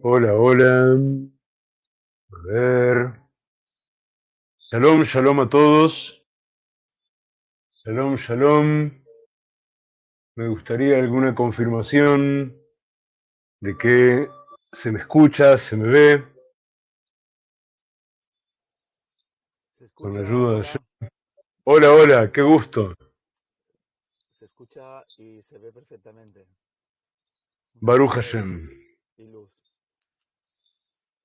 Hola, hola. A ver. Shalom, shalom a todos. Shalom, shalom. Me gustaría alguna confirmación de que se me escucha, se me ve, Se con la escucha, ayuda de... hola, Hola, hola, qué gusto. se escucha y se ve perfectamente. Baruch Hashem. y luz.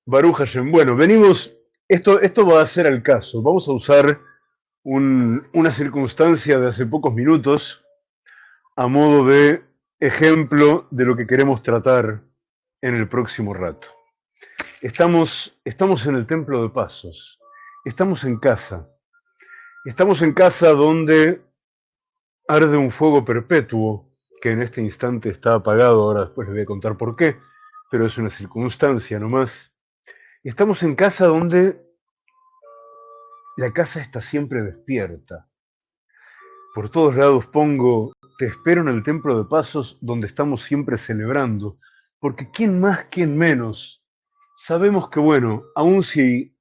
Baruch Hashem. Bueno, venimos... Esto, esto va a ser al caso. Vamos a usar un- una circunstancia de hace pocos minutos a modo de ejemplo de lo que queremos tratar en el próximo rato. Estamos, estamos en el templo de pasos, estamos en casa, estamos en casa donde arde un fuego perpetuo, que en este instante está apagado, ahora después les voy a contar por qué, pero es una circunstancia nomás. Estamos en casa donde la casa está siempre despierta. Por todos lados pongo, te espero en el templo de pasos donde estamos siempre celebrando, porque quién más, quién menos, sabemos que bueno, aun si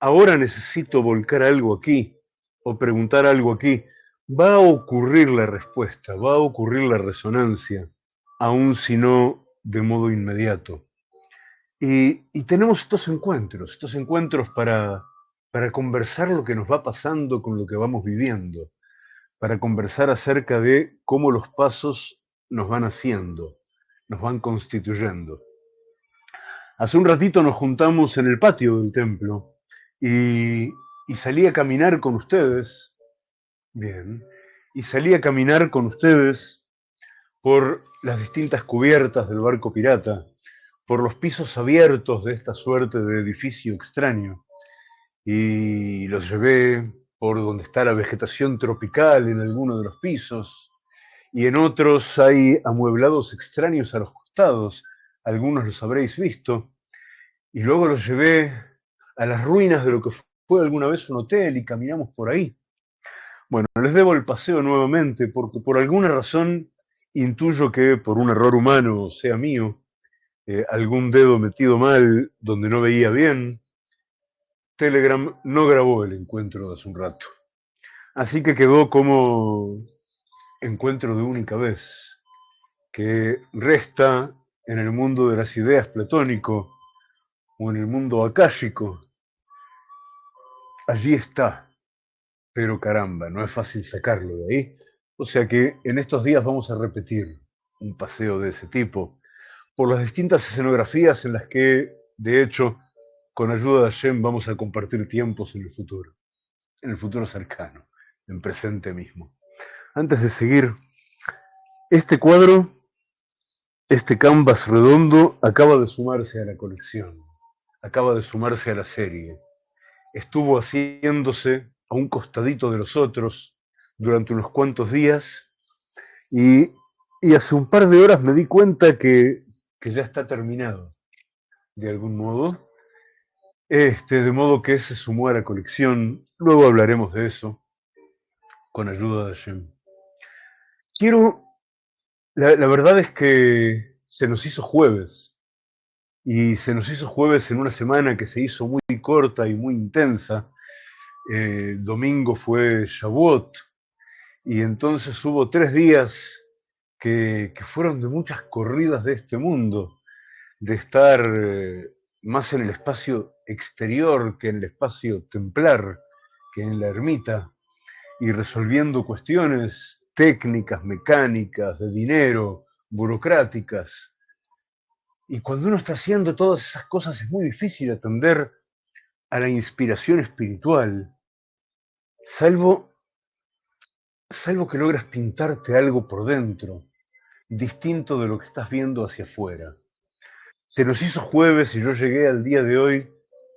ahora necesito volcar algo aquí o preguntar algo aquí, va a ocurrir la respuesta, va a ocurrir la resonancia, aun si no de modo inmediato. Y, tenemos estos encuentros, estos encuentros para, para conversar lo que nos va pasando con lo que vamos viviendo, para conversar acerca de cómo los pasos nos van haciendo, nos van constituyendo. Hace un ratito nos juntamos en el patio del templo y, y salí a caminar con ustedes, bien, y salí a caminar con ustedes por las distintas cubiertas del barco pirata, por los pisos abiertos de esta suerte de edificio extraño, y los llevé por donde está la vegetación tropical en alguno de los pisos, y en otros hay amueblados extraños a los costados, algunos los habréis visto, y luego los llevé a las ruinas de lo que fue alguna vez un hotel y caminamos por ahí. Bueno, les debo el paseo nuevamente porque por alguna razón intuyo que por un error humano, sea mío, eh, algún dedo metido mal donde no veía bien, Telegram no grabó el encuentro de hace un rato. Así que quedó como encuentro de única vez, que resta en el mundo de las ideas platónico o en el mundo akáshico. Allí está, pero caramba, no es fácil sacarlo de ahí. O sea que en estos días vamos a repetir un paseo de ese tipo por las distintas escenografías en las que, de hecho, con ayuda de Hashem vamos a compartir tiempos en el futuro, en el futuro cercano, en presente mismo. Antes de seguir, este cuadro, este canvas redondo, acaba de sumarse a la colección, acaba de sumarse a la serie. Estuvo haciéndose a un costadito de los otros durante unos cuantos días y, y hace un par de horas me di cuenta que, que ya está terminado, de algún modo. Este, de modo que se sumó a la colección. Luego hablaremos de eso, con ayuda de Hashem. Quiero, la, la verdad es que se nos hizo jueves, y se nos hizo jueves en una semana que se hizo muy corta y muy intensa. Eh, domingo fue Shavuot, y entonces hubo tres días que, fueron de muchas corridas de este mundo, de estar eh, más en el espacio exterior que en el espacio templar, que en la ermita, y resolviendo cuestiones técnicas, mecánicas, de dinero, burocráticas. Y cuando uno está haciendo todas esas cosas es muy difícil atender a la inspiración espiritual, salvo, salvo que logras pintarte algo por dentro, distinto de lo que estás viendo hacia afuera. Se nos hizo jueves y yo llegué al día de hoy,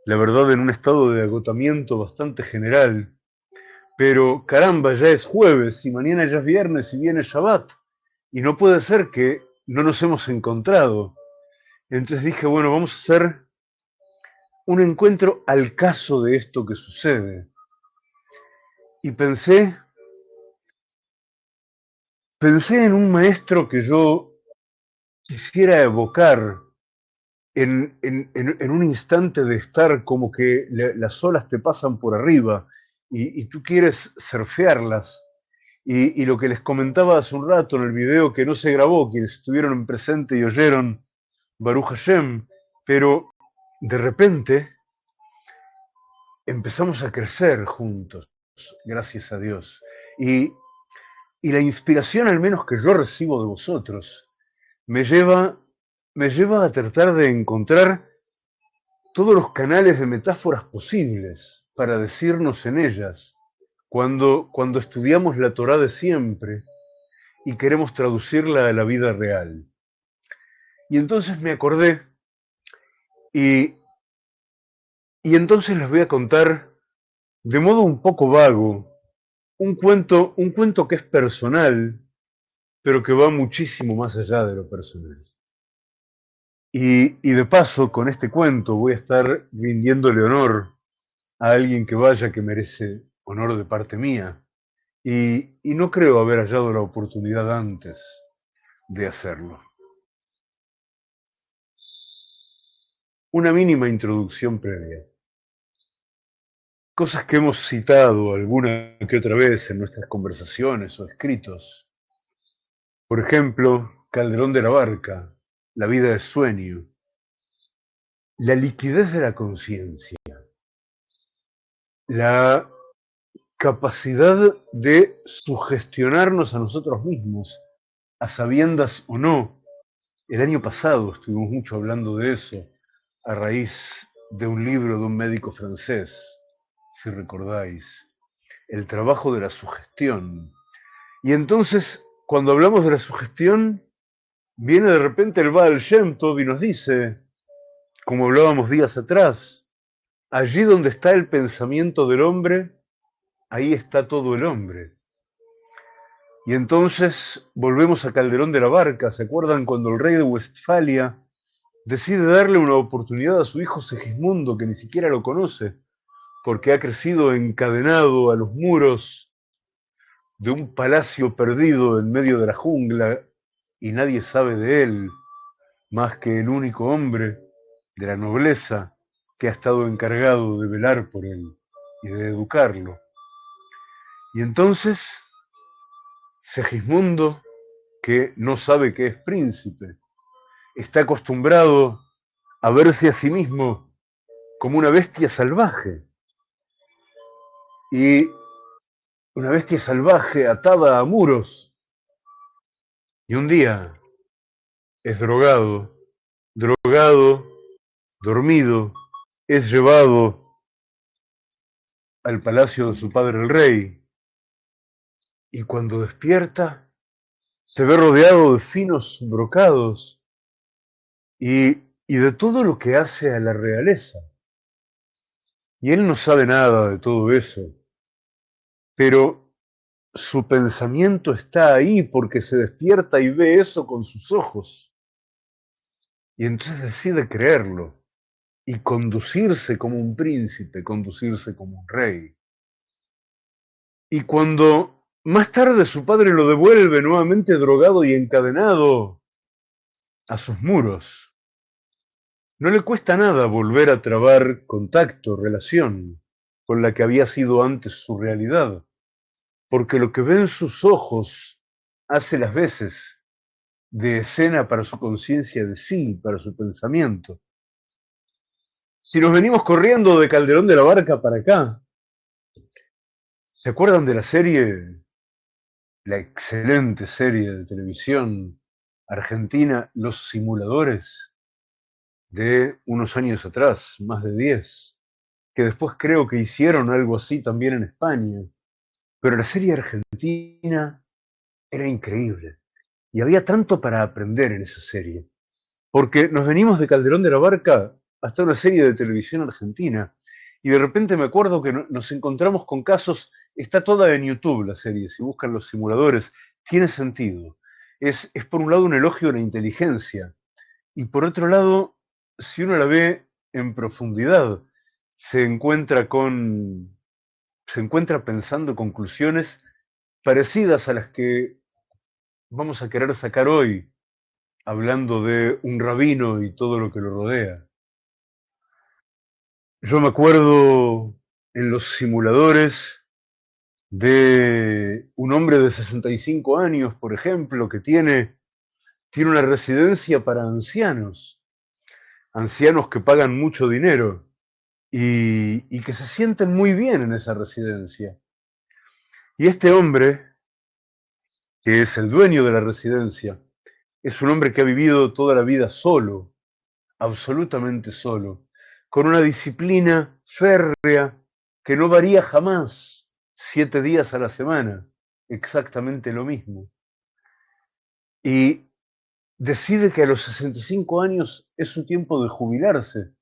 la verdad, en un estado de agotamiento bastante general, pero caramba, ya es jueves y mañana ya es viernes y viene Shabbat, y no puede ser que no nos hemos encontrado. Entonces dije, bueno, vamos a hacer un encuentro al caso de esto que sucede. Y pensé, pensé en un maestro que yo quisiera evocar en, en- un instante de estar como que la- las olas te pasan por arriba y, y tú quieres surfearlas. Y, y lo que les comentaba hace un rato en el video que no se grabó, quienes estuvieron en presente y oyeron Baruch Hashem, pero de repente empezamos a crecer juntos, gracias a Dios. Y, y la inspiración, al menos que yo recibo de vosotros, me lleva, me lleva a tratar de encontrar todos los canales de metáforas posibles para decirnos en ellas cuando, cuando estudiamos la Torah de siempre y queremos traducirla a la vida real. Y entonces me acordé y, y entonces les voy a contar de modo un poco vago un cuento, un cuento que es personal, pero que va muchísimo más allá de lo personal. Y, de paso, con este cuento voy a estar rindiéndole honor a alguien que vaya que merece honor de parte mía. Y no creo haber hallado la oportunidad antes de hacerlo. Una mínima introducción previa. Cosas que hemos citado alguna que otra vez en nuestras conversaciones o escritos. Por ejemplo, Calderón de la Barca, La vida de sueño, la liquidez de la conciencia, la capacidad de sugestionarnos a nosotros mismos, a sabiendas o no. El año pasado estuvimos mucho hablando de eso a raíz de un libro de un médico francés, si recordáis, el trabajo de la sugestión. Y entonces, cuando hablamos de la sugestión, viene de repente el Baal Shem y nos dice, como hablábamos días atrás, allí donde está el pensamiento del hombre, ahí está todo el hombre. Y entonces volvemos a Calderón de la Barca, ¿se acuerdan cuando el rey de Westfalia decide darle una oportunidad a su hijo Segismundo, que ni siquiera lo conoce, porque ha crecido encadenado a los muros de un palacio perdido en medio de la jungla y nadie sabe de él más que el único hombre de la nobleza que ha estado encargado de velar por él y de educarlo. Y entonces Segismundo, que no sabe que es príncipe, está acostumbrado a verse a sí mismo como una bestia salvaje. Y una bestia salvaje atada a muros. Y un día es drogado, drogado, dormido, es llevado al palacio de su padre el rey. Y cuando despierta, se ve rodeado de finos brocados y, y de todo lo que hace a la realeza. Y él no sabe nada de todo eso, pero su pensamiento está ahí porque se despierta y ve eso con sus ojos. Y entonces decide creerlo y conducirse como un príncipe, conducirse como un rey. Y cuando más tarde su padre lo devuelve nuevamente drogado y encadenado a sus muros, no le cuesta nada volver a trabar contacto, relación con la que había sido antes su realidad, porque lo que ven sus ojos hace las veces de escena para su conciencia de sí, para su pensamiento. Si nos venimos corriendo de Calderón de la Barca para acá, ¿se acuerdan de la serie, la excelente serie de televisión argentina, Los Simuladores? de unos años atrás, más de 10, que después creo que hicieron algo así también en España. Pero la serie argentina era increíble. Y había tanto para aprender en esa serie. Porque nos venimos de Calderón de la Barca hasta una serie de televisión argentina. Y de repente me acuerdo que nos encontramos con casos, está toda en YouTube la serie, si buscan los simuladores, tiene sentido. Es, es por un lado un elogio a la inteligencia y por otro lado si uno la ve en profundidad, se encuentra con. Se encuentra pensando conclusiones parecidas a las que vamos a querer sacar hoy hablando de un rabino y todo lo que lo rodea. Yo me acuerdo en los simuladores de un hombre de 65 años, por ejemplo, que tiene, tiene una residencia para ancianos, ancianos que pagan mucho dinero y, que se sienten muy bien en esa residencia. Y este hombre, que es el dueño de la residencia, es un hombre que ha vivido toda la vida solo, absolutamente solo, con una disciplina férrea que no varía jamás, siete días a la semana, exactamente lo mismo. Y decide que a los 65 años es su tiempo de jubilarse.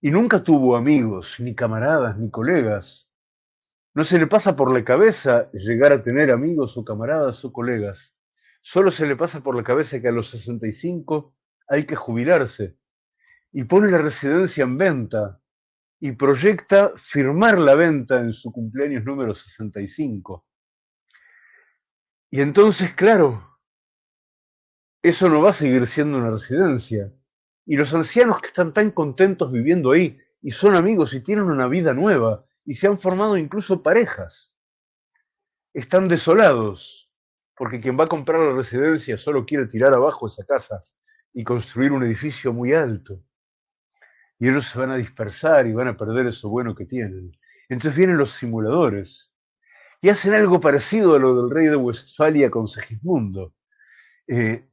Y nunca tuvo amigos, ni camaradas, ni colegas. No se le pasa por la cabeza llegar a tener amigos o camaradas o colegas. Solo se le pasa por la cabeza que a los 65 hay que jubilarse. Y pone la residencia en venta y proyecta firmar la venta en su cumpleaños número 65. Y entonces, claro, eso no va a seguir siendo una residencia. Y los ancianos que están tan contentos viviendo ahí y son amigos y tienen una vida nueva y se han formado incluso parejas, están desolados porque quien va a comprar la residencia solo quiere tirar abajo esa casa y construir un edificio muy alto. Y ellos se van a dispersar y van a perder eso bueno que tienen. Entonces vienen los simuladores y hacen algo parecido a lo del rey de Westfalia con Segismundo. Eh,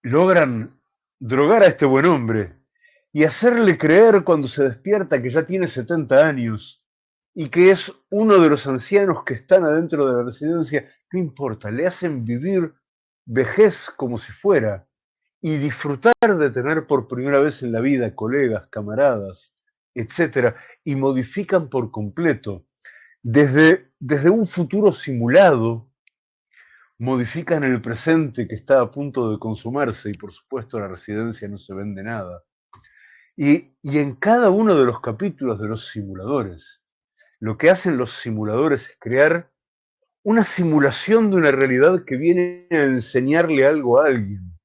logran drogar a este buen hombre y hacerle creer cuando se despierta que ya tiene 70 años y que es uno de los ancianos que están adentro de la residencia, no importa, le hacen vivir vejez como si fuera y disfrutar de tener por primera vez en la vida colegas, camaradas, etcétera, y modifican por completo. Desde, desde un futuro simulado, modifican el presente que está a punto de consumarse y por supuesto la residencia no se vende nada. Y, y en cada uno de los capítulos de los simuladores, lo que hacen los simuladores es crear una simulación de una realidad que viene a enseñarle algo a alguien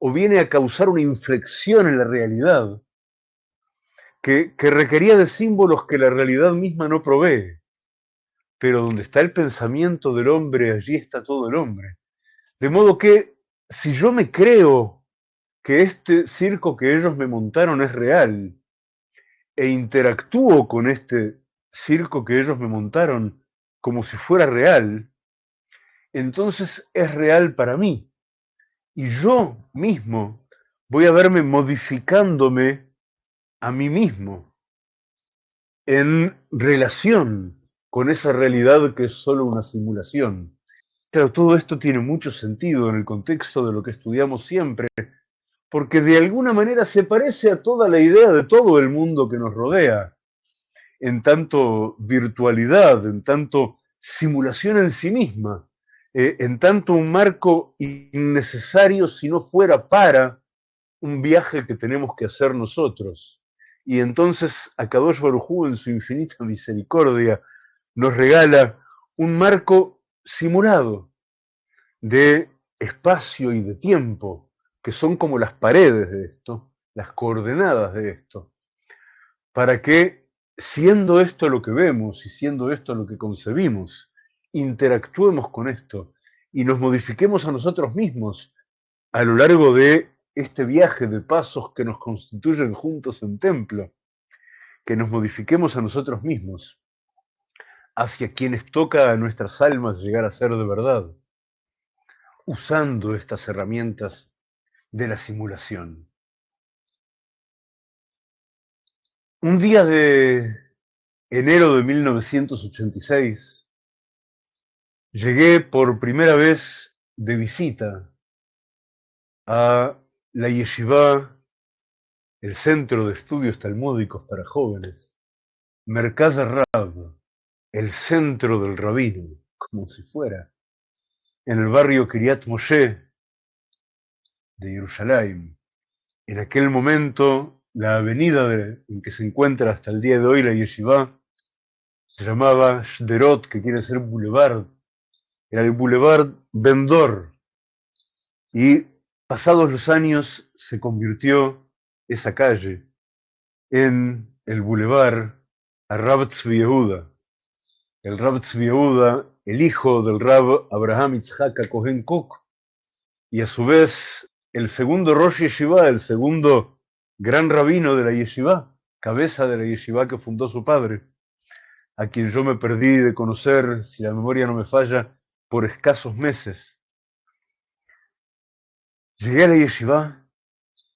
o viene a causar una inflexión en la realidad que, que requería de símbolos que la realidad misma no provee. Pero donde está el pensamiento del hombre, allí está todo el hombre. De modo que si yo me creo que este circo que ellos me montaron es real e interactúo con este circo que ellos me montaron como si fuera real, entonces es real para mí. Y yo mismo voy a verme modificándome a mí mismo en relación con esa realidad que es solo una simulación. Claro, todo esto tiene mucho sentido en el contexto de lo que estudiamos siempre, porque de alguna manera se parece a toda la idea de todo el mundo que nos rodea en tanto virtualidad, en tanto simulación en sí misma, eh, en tanto un marco innecesario si no fuera para un viaje que tenemos que hacer nosotros. Y entonces Akadosh Barujú en su infinita misericordia nos regala un marco simulado de espacio y de tiempo, que son como las paredes de esto, las coordenadas de esto, para que siendo esto lo que vemos y siendo esto lo que concebimos, interactuemos con esto y nos modifiquemos a nosotros mismos a lo largo de este viaje de pasos que nos constituyen juntos en templo, que nos modifiquemos a nosotros mismos hacia quienes toca a nuestras almas llegar a ser de verdad, usando estas herramientas de la simulación. Un día de enero de 1986 llegué por primera vez de visita a la yeshiva, el centro de estudios talmúdicos para jóvenes, Merkaz Rab, el centro del rabino, como si fuera, en el barrio Kiryat Moshe de Jerusalén. En aquel momento la avenida en que se encuentra hasta el día de hoy la yeshiva se llamaba Shderot, que quiere decir boulevard. Era el boulevard Vendor. Y pasados los años se convirtió esa calle en el bulevar a Rab Tzvi Yehuda. El Rab Tzvi el hijo del Rab Abraham Itzhak Cohen Cook, y a su vez el segundo Rosh Yeshiva, el segundo gran rabino de la Yeshiva, cabeza de la Yeshiva que fundó su padre, a quien yo me perdí de conocer, si la memoria no me falla, por escasos meses. Llegué a la Yeshiva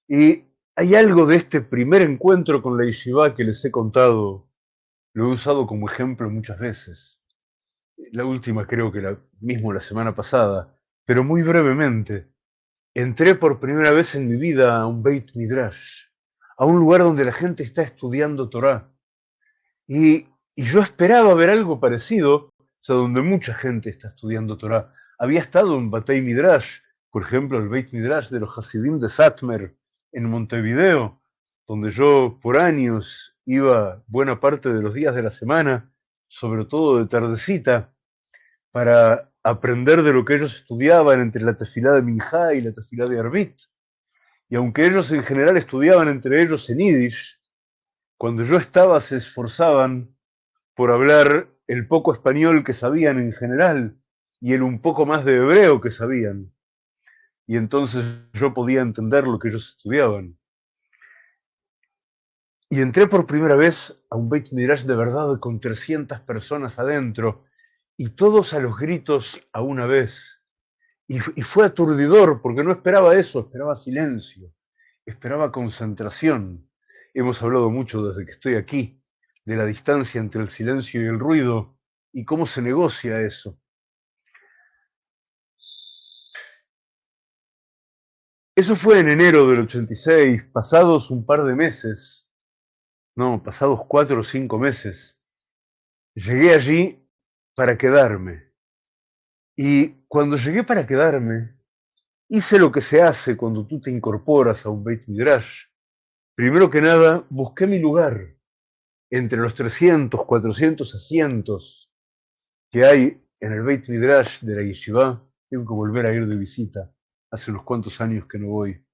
y hay algo de este primer encuentro con la Yeshiva que les he contado, lo he usado como ejemplo muchas veces. La última creo que la mismo la semana pasada, pero muy brevemente. Entré por primera vez en mi vida a un Beit Midrash, a un lugar donde la gente está estudiando Torah. Y, y yo esperaba ver algo parecido, o sea, donde mucha gente está estudiando Torah. Había estado en Batei Midrash, por ejemplo, el Beit Midrash de los Hasidim de Satmer, en Montevideo, donde yo por años iba buena parte de los días de la semana, sobre todo de tardecita, para aprender de lo que ellos estudiaban entre la tefilá de Minjá y la tefilá de Arbit. Y aunque ellos en general estudiaban entre ellos en Yiddish, cuando yo estaba se esforzaban por hablar el poco español que sabían en general y el un poco más de hebreo que sabían. Y entonces yo podía entender lo que ellos estudiaban. Y entré por primera vez a un Beit Midrash de verdad con 300 personas adentro, y todos a los gritos a una vez. Y, y, fue aturdidor, porque no esperaba eso, esperaba silencio, esperaba concentración. Hemos hablado mucho desde que estoy aquí de la distancia entre el silencio y el ruido y cómo se negocia eso. Eso fue en enero del 86, pasados un par de meses, no, pasados cuatro o cinco meses. Llegué allí para quedarme. Y cuando llegué para quedarme, hice lo que se hace cuando tú te incorporas a un Beit Midrash. Primero que nada, busqué mi lugar entre los 300, 400 asientos que hay en el Beit Midrash de la Yeshiva. Tengo que volver a ir de visita. Hace unos cuantos años que no voy.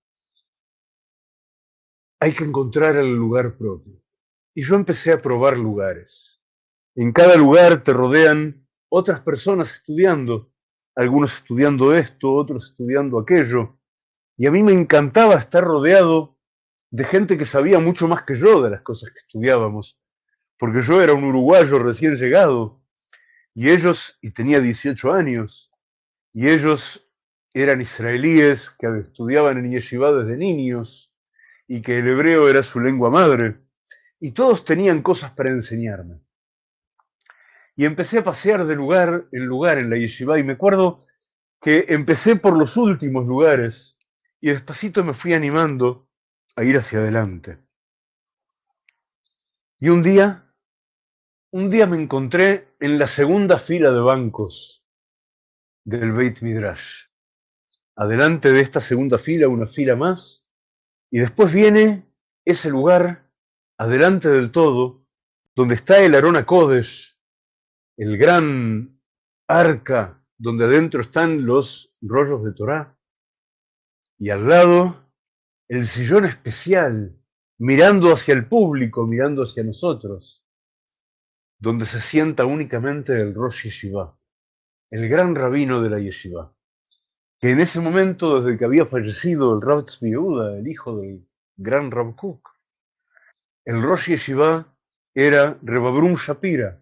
Hay que encontrar el lugar propio. Y yo empecé a probar lugares. En cada lugar te rodean otras personas estudiando, algunos estudiando esto, otros estudiando aquello. Y a mí me encantaba estar rodeado de gente que sabía mucho más que yo de las cosas que estudiábamos, porque yo era un uruguayo recién llegado, y ellos, y tenía 18 años, y ellos eran israelíes que estudiaban en yeshiva desde niños, y que el hebreo era su lengua madre, y todos tenían cosas para enseñarme. Y empecé a pasear de lugar en lugar en la yeshiva, y me acuerdo que empecé por los últimos lugares, y despacito me fui animando a ir hacia adelante. Y un día, un día me encontré en la segunda fila de bancos del Beit Midrash. Adelante de esta segunda fila, una fila más, y después viene ese lugar, adelante del todo, donde está el Arona Kodesh, el gran arca donde adentro están los rollos de Torá, y al lado el sillón especial, mirando hacia el público, mirando hacia nosotros, donde se sienta únicamente el Rosh Yeshiva, el gran rabino de la Yeshiva, que en ese momento, desde que había fallecido el Rav Tzvi Yehuda, el hijo del gran Rav Kook, el Rosh Yeshiva era Rebabrum Shapira,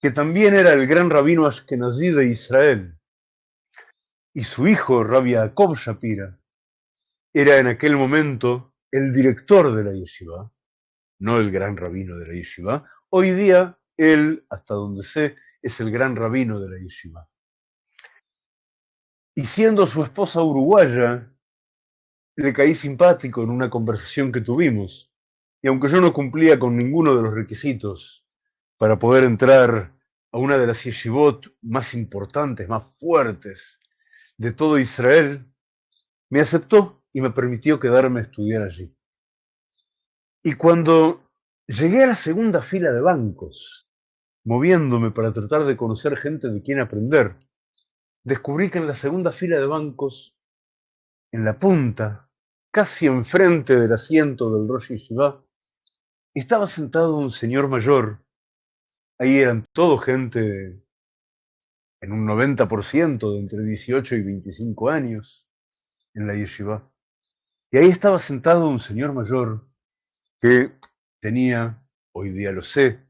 que también era el gran rabino ashkenazí de Israel, y su hijo, Rabbi Jacob Shapira, era en aquel momento el director de la yeshiva, no el gran rabino de la yeshiva. Hoy día, él, hasta donde sé, es el gran rabino de la yeshiva. Y siendo su esposa uruguaya, le caí simpático en una conversación que tuvimos. Y aunque yo no cumplía con ninguno de los requisitos para poder entrar a una de las yeshivot más importantes, más fuertes de todo Israel, me aceptó y me permitió quedarme a estudiar allí. Y cuando llegué a la segunda fila de bancos, moviéndome para tratar de conocer gente de quien aprender, descubrí que en la segunda fila de bancos, en la punta, casi enfrente del asiento del Rosh Yeshiva, estaba sentado un señor mayor. Ahí eran todo gente en un 90% de entre 18 y 25 años en la yeshiva. Y ahí estaba sentado un señor mayor que tenía, hoy día lo sé,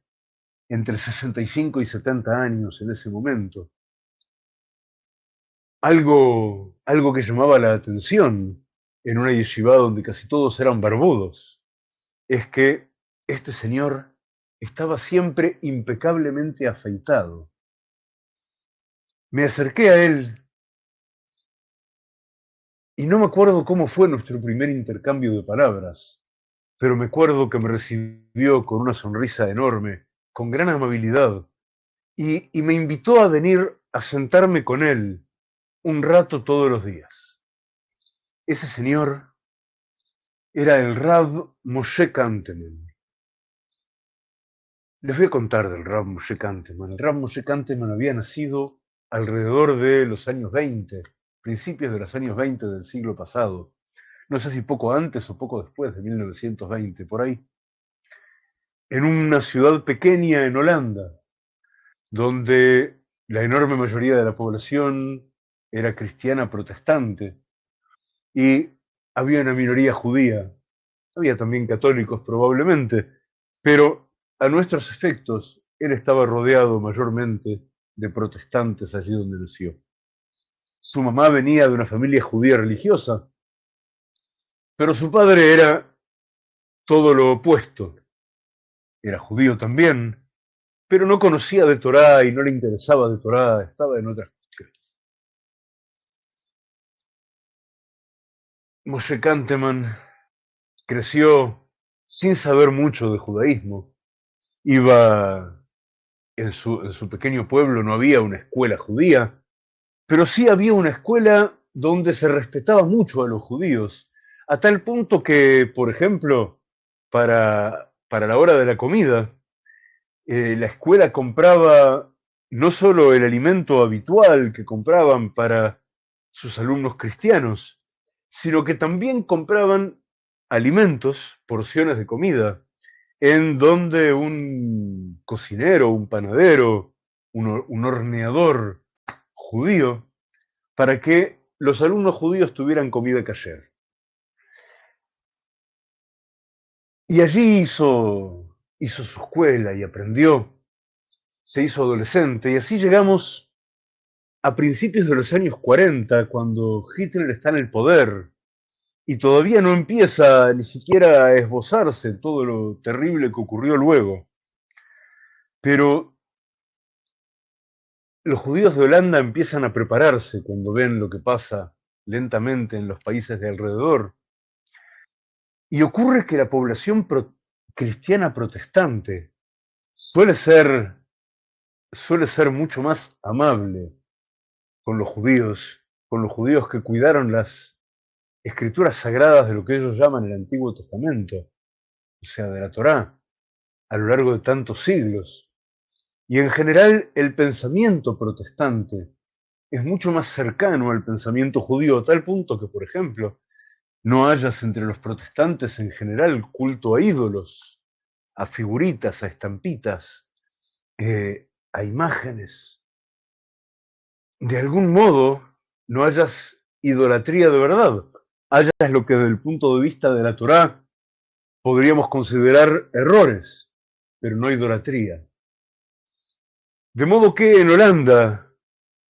entre 65 y 70 años en ese momento. Algo, algo que llamaba la atención en una yeshiva donde casi todos eran barbudos, es que este señor estaba siempre impecablemente afeitado. Me acerqué a él y no me acuerdo cómo fue nuestro primer intercambio de palabras, pero me acuerdo que me recibió con una sonrisa enorme, con gran amabilidad, y, me invitó a venir a sentarme con él un rato todos los días. Ese señor era el Rab Moshe Kanteman. Les voy a contar del Rab Moshe Kanteman. El Rab Moshe Kanteman había nacido alrededor de los años 20, principios de los años 20 del siglo pasado. No sé si poco antes o poco después de 1920, por ahí. En una ciudad pequeña en Holanda, donde la enorme mayoría de la población era cristiana protestante y había una minoría judía. Había también católicos probablemente, pero a nuestros efectos él estaba rodeado mayormente de protestantes allí donde nació. Su mamá venía de una familia judía religiosa, pero su padre era todo lo opuesto. Era judío también, pero no conocía de Torá y no le interesaba de Torá, estaba en otras cuestiones. Moshe Kanteman creció sin saber mucho de judaísmo. Iba en su, en su pequeño pueblo, no había una escuela judía, pero sí había una escuela donde se respetaba mucho a los judíos, a tal punto que, por ejemplo, para, para la hora de la comida, eh, la escuela compraba no solo el alimento habitual que compraban para sus alumnos cristianos, sino que también compraban alimentos, porciones de comida, en donde un cocinero, un panadero, un, un horneador judío, para que los alumnos judíos tuvieran comida cayer. Y allí hizo, hizo su escuela y aprendió, se hizo adolescente, y así llegamos a principios de los años 40, cuando Hitler está en el poder, y todavía no empieza ni siquiera a esbozarse todo lo terrible que ocurrió luego. Pero los judíos de Holanda empiezan a prepararse cuando ven lo que pasa lentamente en los países de alrededor. Y ocurre que la población pro cristiana protestante suele ser, suele ser mucho más amable con los judíos, con los judíos que cuidaron las escrituras sagradas de lo que ellos llaman el Antiguo Testamento, o sea, de la Torá, a lo largo de tantos siglos. Y en general el pensamiento protestante es mucho más cercano al pensamiento judío, a tal punto que, por ejemplo, no hayas entre los protestantes en general culto a ídolos, a figuritas, a estampitas, eh, a imágenes. De algún modo no hayas idolatría de verdad, hayas lo que desde el punto de vista de la Torá podríamos considerar errores, pero no idolatría. De modo que en Holanda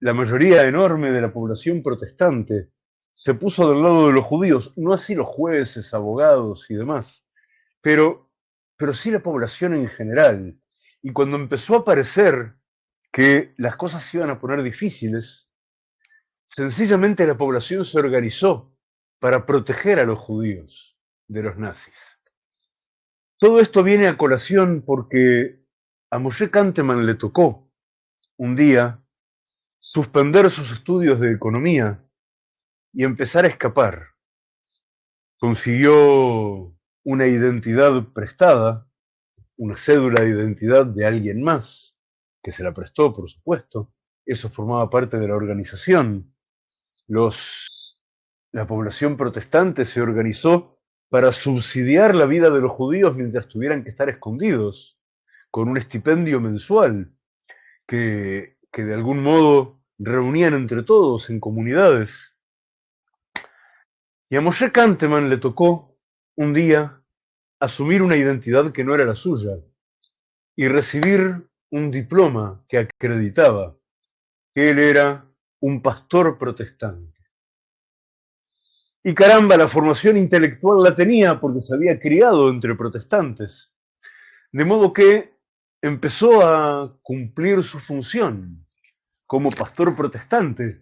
la mayoría enorme de la población protestante se puso del lado de los judíos, no así los jueces, abogados y demás, pero, pero sí la población en general. Y cuando empezó a parecer que las cosas se iban a poner difíciles, sencillamente la población se organizó para proteger a los judíos de los nazis. Todo esto viene a colación porque a Moshe Kanteman le tocó un día suspender sus estudios de economía y empezar a escapar. Consiguió una identidad prestada, una cédula de identidad de alguien más, que se la prestó, por supuesto. Eso formaba parte de la organización. Los la población protestante se organizó para subsidiar la vida de los judíos mientras tuvieran que estar escondidos, con un estipendio mensual que, que de algún modo reunían entre todos en comunidades. Y a Moshe Kanteman le tocó un día asumir una identidad que no era la suya y recibir un diploma que acreditaba que él era un pastor protestante. Y caramba, la formación intelectual la tenía porque se había criado entre protestantes. De modo que empezó a cumplir su función como pastor protestante,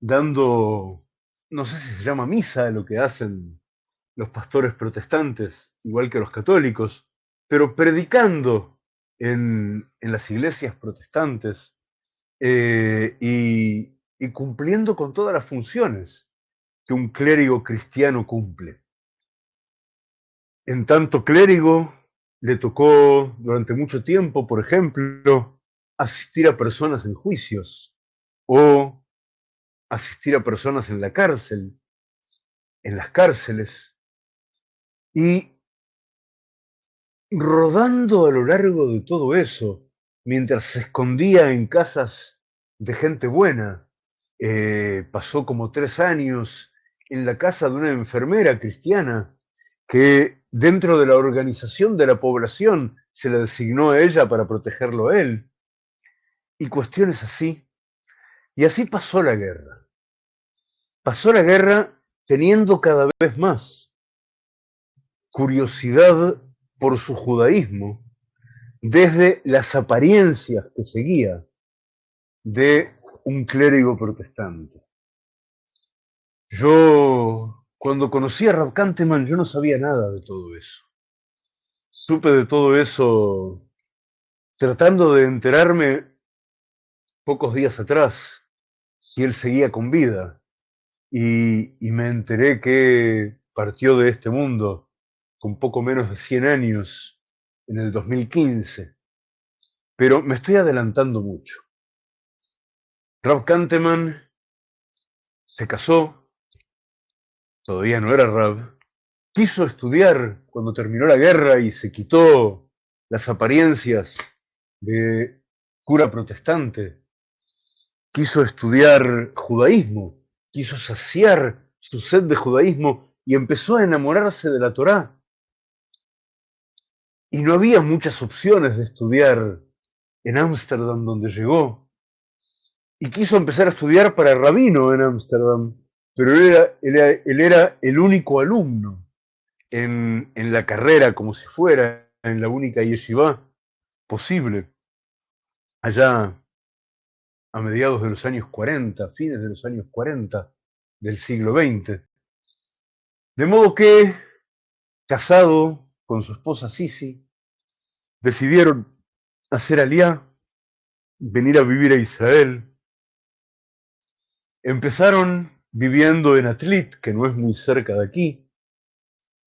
dando, no sé si se llama misa, lo que hacen los pastores protestantes, igual que los católicos, pero predicando en, en las iglesias protestantes eh, y, y cumpliendo con todas las funciones que un clérigo cristiano cumple. En tanto clérigo, le tocó durante mucho tiempo, por ejemplo, asistir a personas en juicios o asistir a personas en la cárcel, en las cárceles, y rodando a lo largo de todo eso, mientras se escondía en casas de gente buena, eh, pasó como tres años en la casa de una enfermera cristiana que dentro de la organización de la población se le designó a ella para protegerlo a él, y cuestiones así. Y así pasó la guerra. Pasó la guerra teniendo cada vez más curiosidad por su judaísmo, desde las apariencias que seguía de un clérigo protestante. Yo, cuando conocí a Rab Kanteman, yo no sabía nada de todo eso. Supe de todo eso tratando de enterarme pocos días atrás si él seguía con vida y, y me enteré que partió de este mundo con poco menos de 100 años en el 2015. Pero me estoy adelantando mucho. Rab Kanteman se casó, todavía no era Rab, quiso estudiar cuando terminó la guerra y se quitó las apariencias de cura protestante, quiso estudiar judaísmo, quiso saciar su sed de judaísmo y empezó a enamorarse de la Torá. Y no había muchas opciones de estudiar en Ámsterdam donde llegó. Y quiso empezar a estudiar para rabino en Ámsterdam, pero él era, él el único alumno en, en, la carrera, como si fuera en la única yeshiva posible, allá a mediados de los años 40, fines de los años 40 del siglo XX. De modo que, casado con su esposa Sisi, decidieron hacer aliá, venir a vivir a Israel. Empezaron viviendo en Atlit, que no es muy cerca de aquí,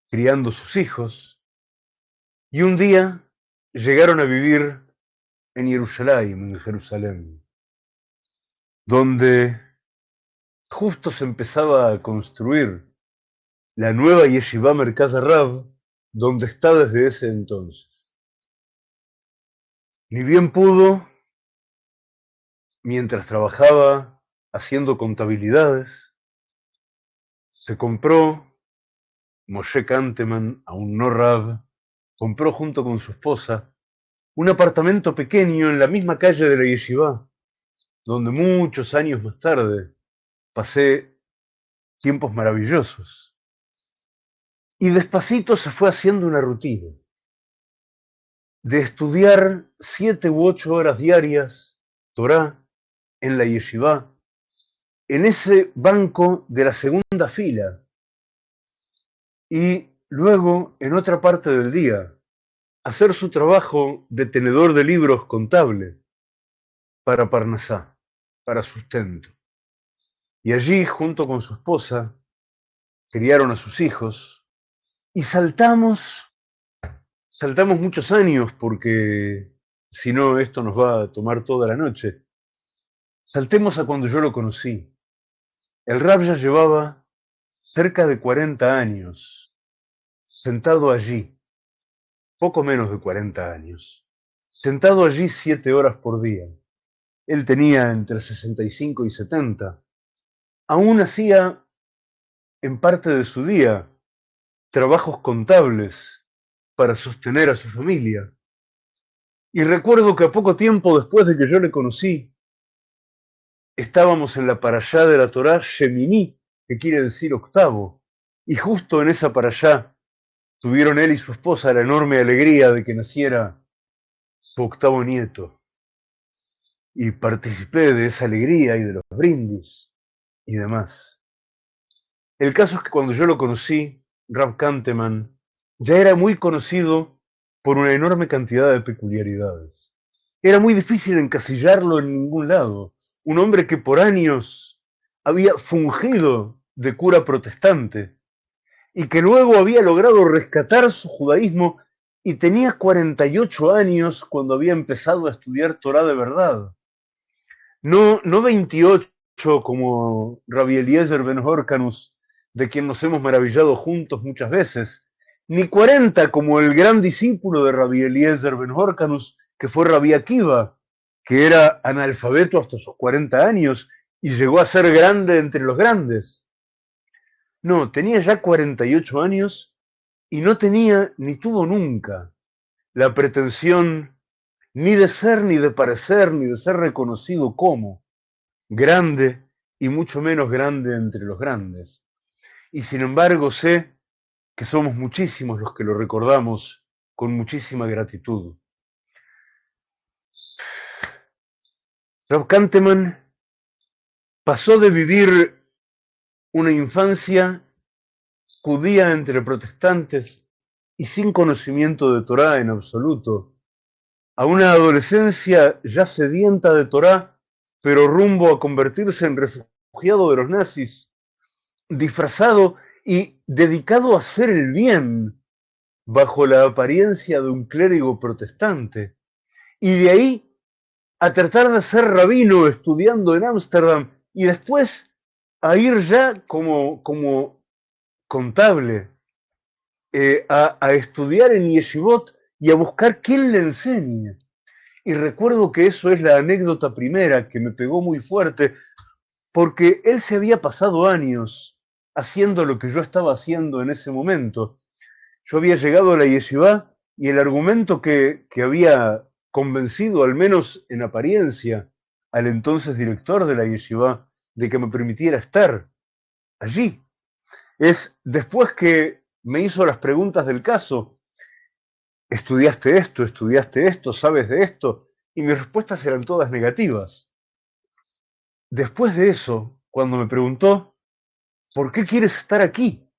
criando sus hijos, y un día llegaron a vivir en Jerusalén, en Jerusalén, donde justo se empezaba a construir la nueva Yeshiva Merkaz Rab, donde está desde ese entonces. Ni bien pudo, mientras trabajaba haciendo contabilidades, se compró, Moshe Kanteman, aún no Rab, compró junto con su esposa un apartamento pequeño en la misma calle de la Yeshiva, donde muchos años más tarde pasé tiempos maravillosos. Y despacito se fue haciendo una rutina de estudiar siete u ocho horas diarias Torah en la yeshiva, en ese banco de la segunda fila, y luego, en otra parte del día, hacer su trabajo de tenedor de libros contable para Parnasá, para sustento. Y allí, junto con su esposa, criaron a sus hijos y saltamos saltamos muchos años porque si no esto nos va a tomar toda la noche. Saltemos a cuando yo lo conocí. El rab ya llevaba cerca de 40 años, sentado allí, poco menos de 40 años, sentado allí siete horas por día. Él tenía entre 65 y 70. Aún hacía, en parte de su día, trabajos contables para sostener a su familia. Y recuerdo que a poco tiempo después de que yo le conocí, estábamos en la allá de la Torá Shemini, que quiere decir octavo, y justo en esa allá tuvieron él y su esposa la enorme alegría de que naciera su octavo nieto. Y participé de esa alegría y de los brindis y demás. El caso es que cuando yo lo conocí, Rab Kanteman ya era muy conocido por una enorme cantidad de peculiaridades. Era muy difícil encasillarlo en ningún lado. Un hombre que por años había fungido de cura protestante y que luego había logrado rescatar su judaísmo y tenía 48 años cuando había empezado a estudiar Torah de verdad. No, no 28 como Rabbi Eliezer Ben Horkanus, de quien nos hemos maravillado juntos muchas veces, ni 40 como el gran discípulo de Rabbi Eliezer Ben Horkanus, que fue Rabbi Akiva, que era analfabeto hasta sus 40 años y llegó a ser grande entre los grandes. No, tenía ya 48 años y no tenía ni tuvo nunca la pretensión ni de ser, ni de parecer, ni de ser reconocido como grande y mucho menos grande entre los grandes. Y sin embargo sé que somos muchísimos los que lo recordamos con muchísima gratitud. Rob Kanteman pasó de vivir una infancia judía entre protestantes y sin conocimiento de Torá en absoluto, a una adolescencia ya sedienta de Torá, pero rumbo a convertirse en refugiado de los nazis, disfrazado y dedicado a hacer el bien bajo la apariencia de un clérigo protestante, y de ahí a tratar de ser rabino estudiando en Ámsterdam y después a ir ya como, como contable eh, a, a, estudiar en Yeshivot y a buscar quién le enseñe. Y recuerdo que eso es la anécdota primera que me pegó muy fuerte, porque él se había pasado años haciendo lo que yo estaba haciendo en ese momento. Yo había llegado a la yeshiva y el argumento que, que había convencido, al menos en apariencia, al entonces director de la yeshiva de que me permitiera estar allí. Es después que me hizo las preguntas del caso, ¿estudiaste esto? ¿Estudiaste esto? ¿Sabes de esto? Y mis respuestas eran todas negativas. Después de eso, cuando me preguntó, ¿por qué quieres estar aquí?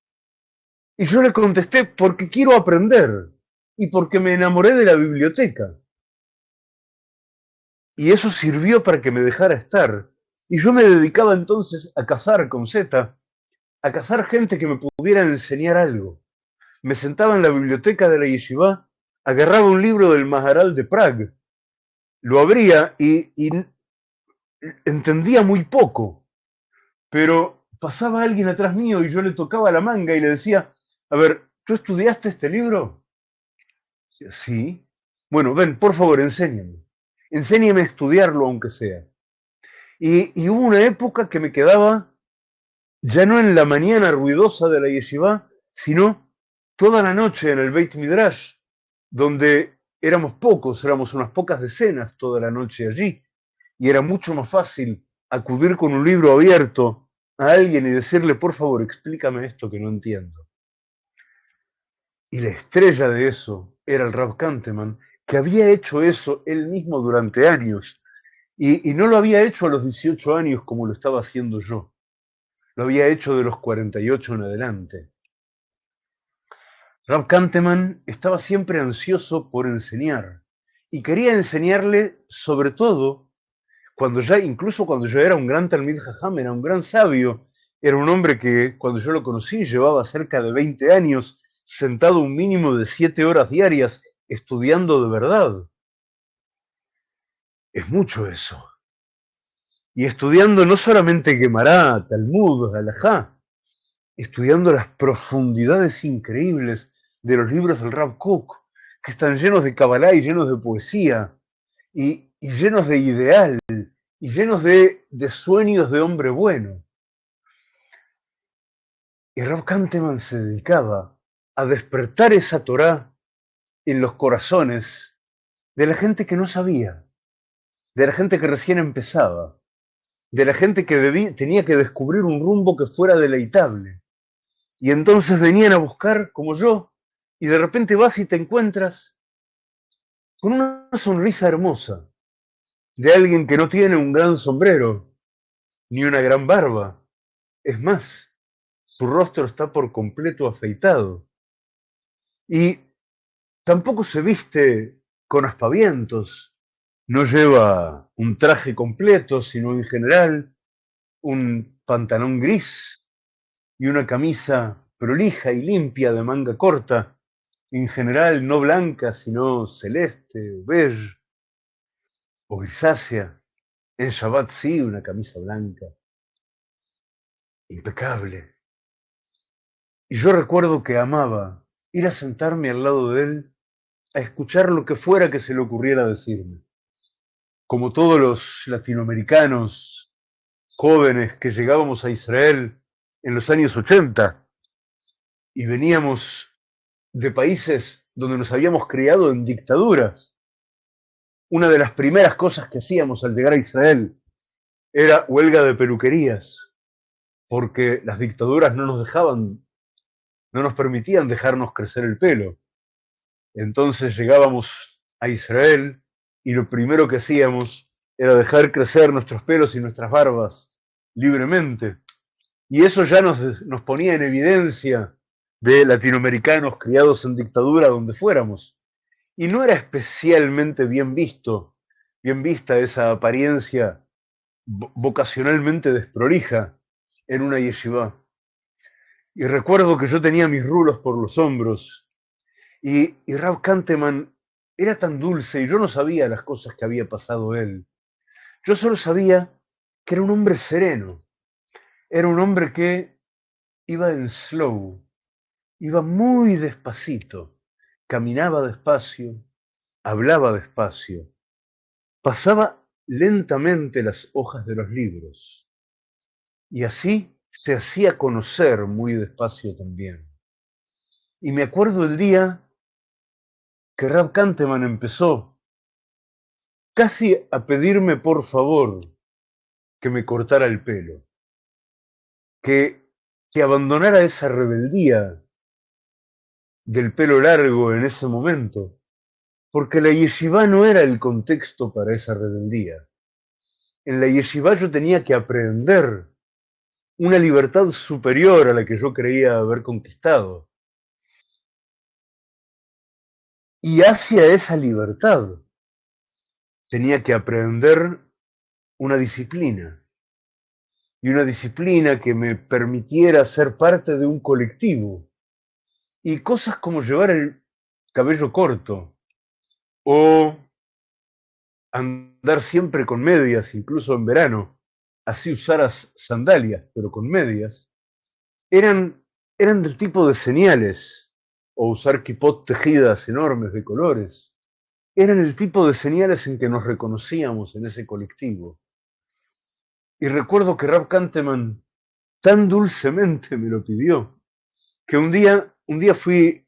Y yo le contesté, porque quiero aprender y porque me enamoré de la biblioteca. Y eso sirvió para que me dejara estar. Y yo me dedicaba entonces a cazar con Z, a cazar gente que me pudiera enseñar algo. Me sentaba en la biblioteca de la yeshiva, agarraba un libro del Maharal de Prague, lo abría y, y entendía muy poco, pero pasaba alguien atrás mío y yo le tocaba la manga y le decía, a ver, ¿tú estudiaste este libro? Sí. Bueno, ven, por favor, enséñame enséñeme a estudiarlo aunque sea. Y, hubo una época que me quedaba ya no en la mañana ruidosa de la yeshiva, sino toda la noche en el Beit Midrash, donde éramos pocos, éramos unas pocas decenas toda la noche allí, y era mucho más fácil acudir con un libro abierto a alguien y decirle, por favor, explícame esto que no entiendo. Y la estrella de eso era el Rab Kanteman, que había hecho eso él mismo durante años y, no lo había hecho a los 18 años como lo estaba haciendo yo. Lo había hecho de los 48 en adelante. Rab Kanteman estaba siempre ansioso por enseñar y quería enseñarle sobre todo cuando ya, incluso cuando yo era un gran Talmid Jajam, era un gran sabio, era un hombre que cuando yo lo conocí llevaba cerca de 20 años sentado un mínimo de 7 horas diarias estudiando de verdad. Es mucho eso. Y estudiando no solamente Gemara, Talmud, Alajá, estudiando las profundidades increíbles de los libros del Rab Kook, que están llenos de Kabbalah y llenos de poesía, y, y llenos de ideal, y llenos de, de, sueños de hombre bueno. Y Rab Kanteman se dedicaba a despertar esa Torá en los corazones de la gente que no sabía, de la gente que recién empezaba, de la gente que tenía que descubrir un rumbo que fuera deleitable. Y entonces venían a buscar, como yo, y de repente vas y te encuentras con una sonrisa hermosa de alguien que no tiene un gran sombrero ni una gran barba. Es más, su rostro está por completo afeitado. Y tampoco se viste con aspavientos, no lleva un traje completo, sino en general un pantalón gris y una camisa prolija y limpia de manga corta, en general no blanca, sino celeste o beige o grisácea. En Shabbat sí, una camisa blanca, impecable. Y yo recuerdo que amaba ir a sentarme al lado de él a escuchar lo que fuera que se le ocurriera decirme. Como todos los latinoamericanos jóvenes que llegábamos a Israel en los años 80 y veníamos de países donde nos habíamos criado en dictaduras, una de las primeras cosas que hacíamos al llegar a Israel era huelga de peluquerías, porque las dictaduras no nos dejaban, no nos permitían dejarnos crecer el pelo. Entonces llegábamos a Israel y lo primero que hacíamos era dejar crecer nuestros pelos y nuestras barbas libremente. Y eso ya nos, nos ponía en evidencia de latinoamericanos criados en dictadura donde fuéramos. Y no era especialmente bien visto, bien vista esa apariencia vocacionalmente desprolija en una yeshiva. Y recuerdo que yo tenía mis rulos por los hombros y, y Rab Kanteman era tan dulce y yo no sabía las cosas que había pasado él. Yo solo sabía que era un hombre sereno, era un hombre que iba en slow, iba muy despacito, caminaba despacio, hablaba despacio, pasaba lentamente las hojas de los libros y así se hacía conocer muy despacio también. Y me acuerdo el día que Rab Kanteman empezó casi a pedirme por favor que me cortara el pelo, que, que abandonara esa rebeldía del pelo largo en ese momento, porque la yeshiva no era el contexto para esa rebeldía. En la yeshiva yo tenía que aprender una libertad superior a la que yo creía haber conquistado. Y hacia esa libertad tenía que aprender una disciplina. Y una disciplina que me permitiera ser parte de un colectivo. Y cosas como llevar el cabello corto o andar siempre con medias, incluso en verano, así usaras sandalias, pero con medias, eran, eran del tipo de señales o usar kipot tejidas enormes de colores, eran el tipo de señales en que nos reconocíamos en ese colectivo. Y recuerdo que Rab Kanteman tan dulcemente me lo pidió, que un día, un día fui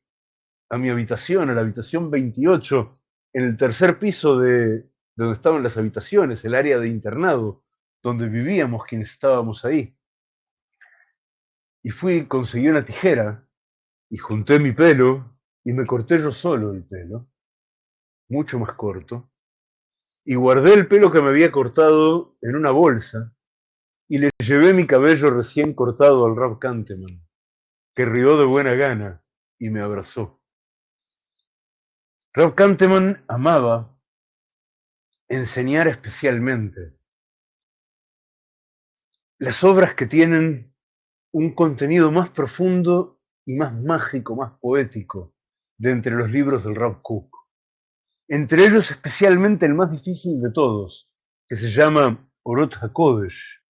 a mi habitación, a la habitación 28, en el tercer piso de, donde estaban las habitaciones, el área de internado, donde vivíamos quienes estábamos ahí. Y fui, conseguí una tijera y junté mi pelo y me corté yo solo el pelo, mucho más corto, y guardé el pelo que me había cortado en una bolsa y le llevé mi cabello recién cortado al Rab Kanteman, que rió de buena gana y me abrazó. Rab Kanteman amaba enseñar especialmente las obras que tienen un contenido más profundo y más mágico, más poético de entre los libros del Rab Cook. Entre ellos especialmente el más difícil de todos, que se llama Orot HaKodesh,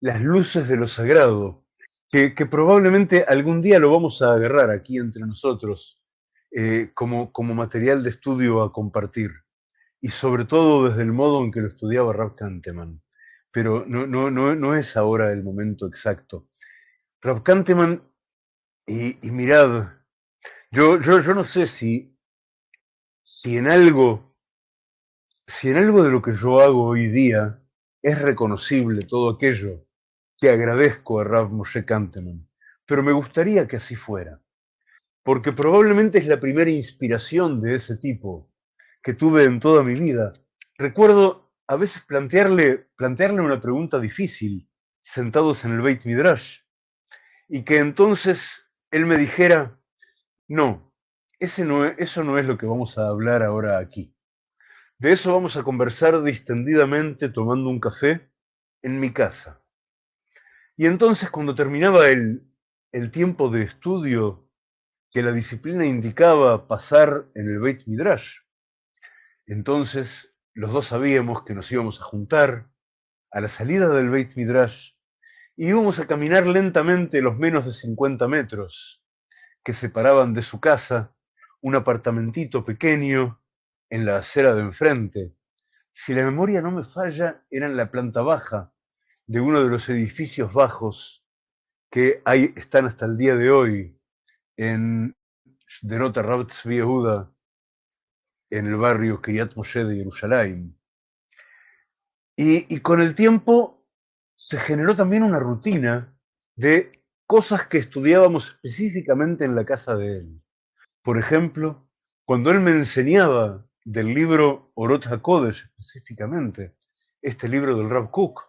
las luces de lo sagrado, que, probablemente algún día lo vamos a agarrar aquí entre nosotros eh, como, como material de estudio a compartir. Y sobre todo desde el modo en que lo estudiaba Rav Kanteman. Pero no, no, no, no es ahora el momento exacto. Rav Kanteman, y, y mirad, yo, yo, yo no sé si, si en algo, si en algo de lo que yo hago hoy día es reconocible todo aquello que agradezco a Rav Moshe Kanteman, pero me gustaría que así fuera, porque probablemente es la primera inspiración de ese tipo que tuve en toda mi vida. Recuerdo a veces plantearle, plantearle una pregunta difícil, sentados en el Beit Midrash, y que entonces él me dijera, no, ese no es- eso no es lo que vamos a hablar ahora aquí. De eso vamos a conversar distendidamente tomando un café en mi casa. Y entonces cuando terminaba el, el tiempo de estudio que la disciplina indicaba pasar en el Beit Midrash, entonces los dos sabíamos que nos íbamos a juntar a la salida del Beit Midrash y íbamos a caminar lentamente los menos de 50 metros que separaban de su casa un apartamentito pequeño en la acera de enfrente. Si la memoria no me falla, era en la planta baja de uno de los edificios bajos que hay, están hasta el día de hoy en Denota Rabat Tzvi Yehuda, en el barrio Kiryat Moshe de Jerusalén. Y con el tiempo se generó también una rutina de cosas que estudiábamos específicamente en la casa de él. Por ejemplo, cuando él me enseñaba del libro Orot HaKodesh específicamente, este libro del Rav Kook,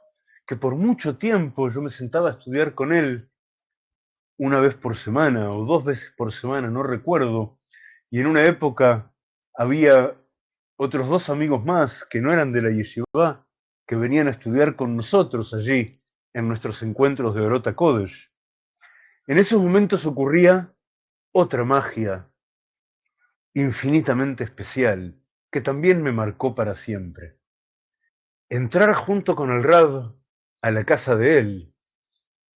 que por mucho tiempo yo me sentaba a estudiar con él una vez por semana o dos veces por semana, no recuerdo, y en una época había otros dos amigos más que no eran de la yeshiva, que venían a estudiar con nosotros allí en nuestros encuentros de Orota Kodesh. En esos momentos ocurría otra magia infinitamente especial que también me marcó para siempre. Entrar junto con el Rab a la casa de él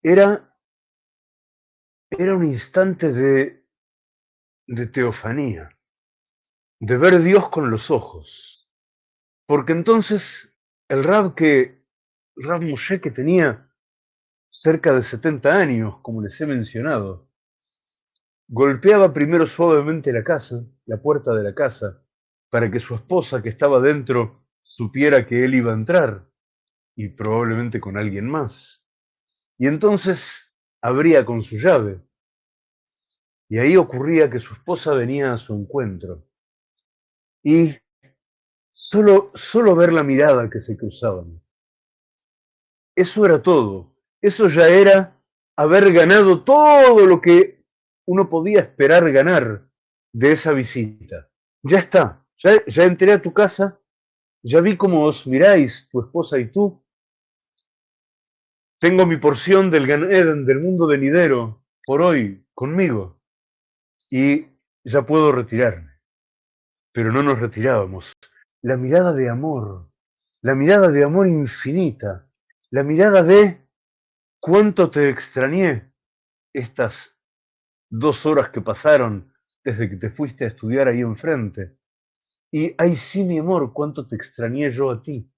era, era un instante de, de teofanía, de ver Dios con los ojos. Porque entonces el Rab que, Rab Moshe que tenía cerca de 70 años, como les he mencionado, golpeaba primero suavemente la casa, la puerta de la casa, para que su esposa que estaba dentro supiera que él iba a entrar, y probablemente con alguien más. Y entonces abría con su llave, y ahí ocurría que su esposa venía a su encuentro. Y solo, solo ver la mirada que se cruzaban. Eso era todo. Eso ya era haber ganado todo lo que uno podía esperar ganar de esa visita. Ya está, ya, ya entré a tu casa, ya vi cómo os miráis, tu esposa y tú. Tengo mi porción del Gan Eden, del mundo venidero, por hoy, conmigo. Y ya puedo retirarme. Pero no nos retirábamos. La mirada de amor, la mirada de amor infinita, la mirada de cuánto te extrañé estas dos horas que pasaron desde que te fuiste a estudiar ahí enfrente. Y ay sí, mi amor, cuánto te extrañé yo a ti.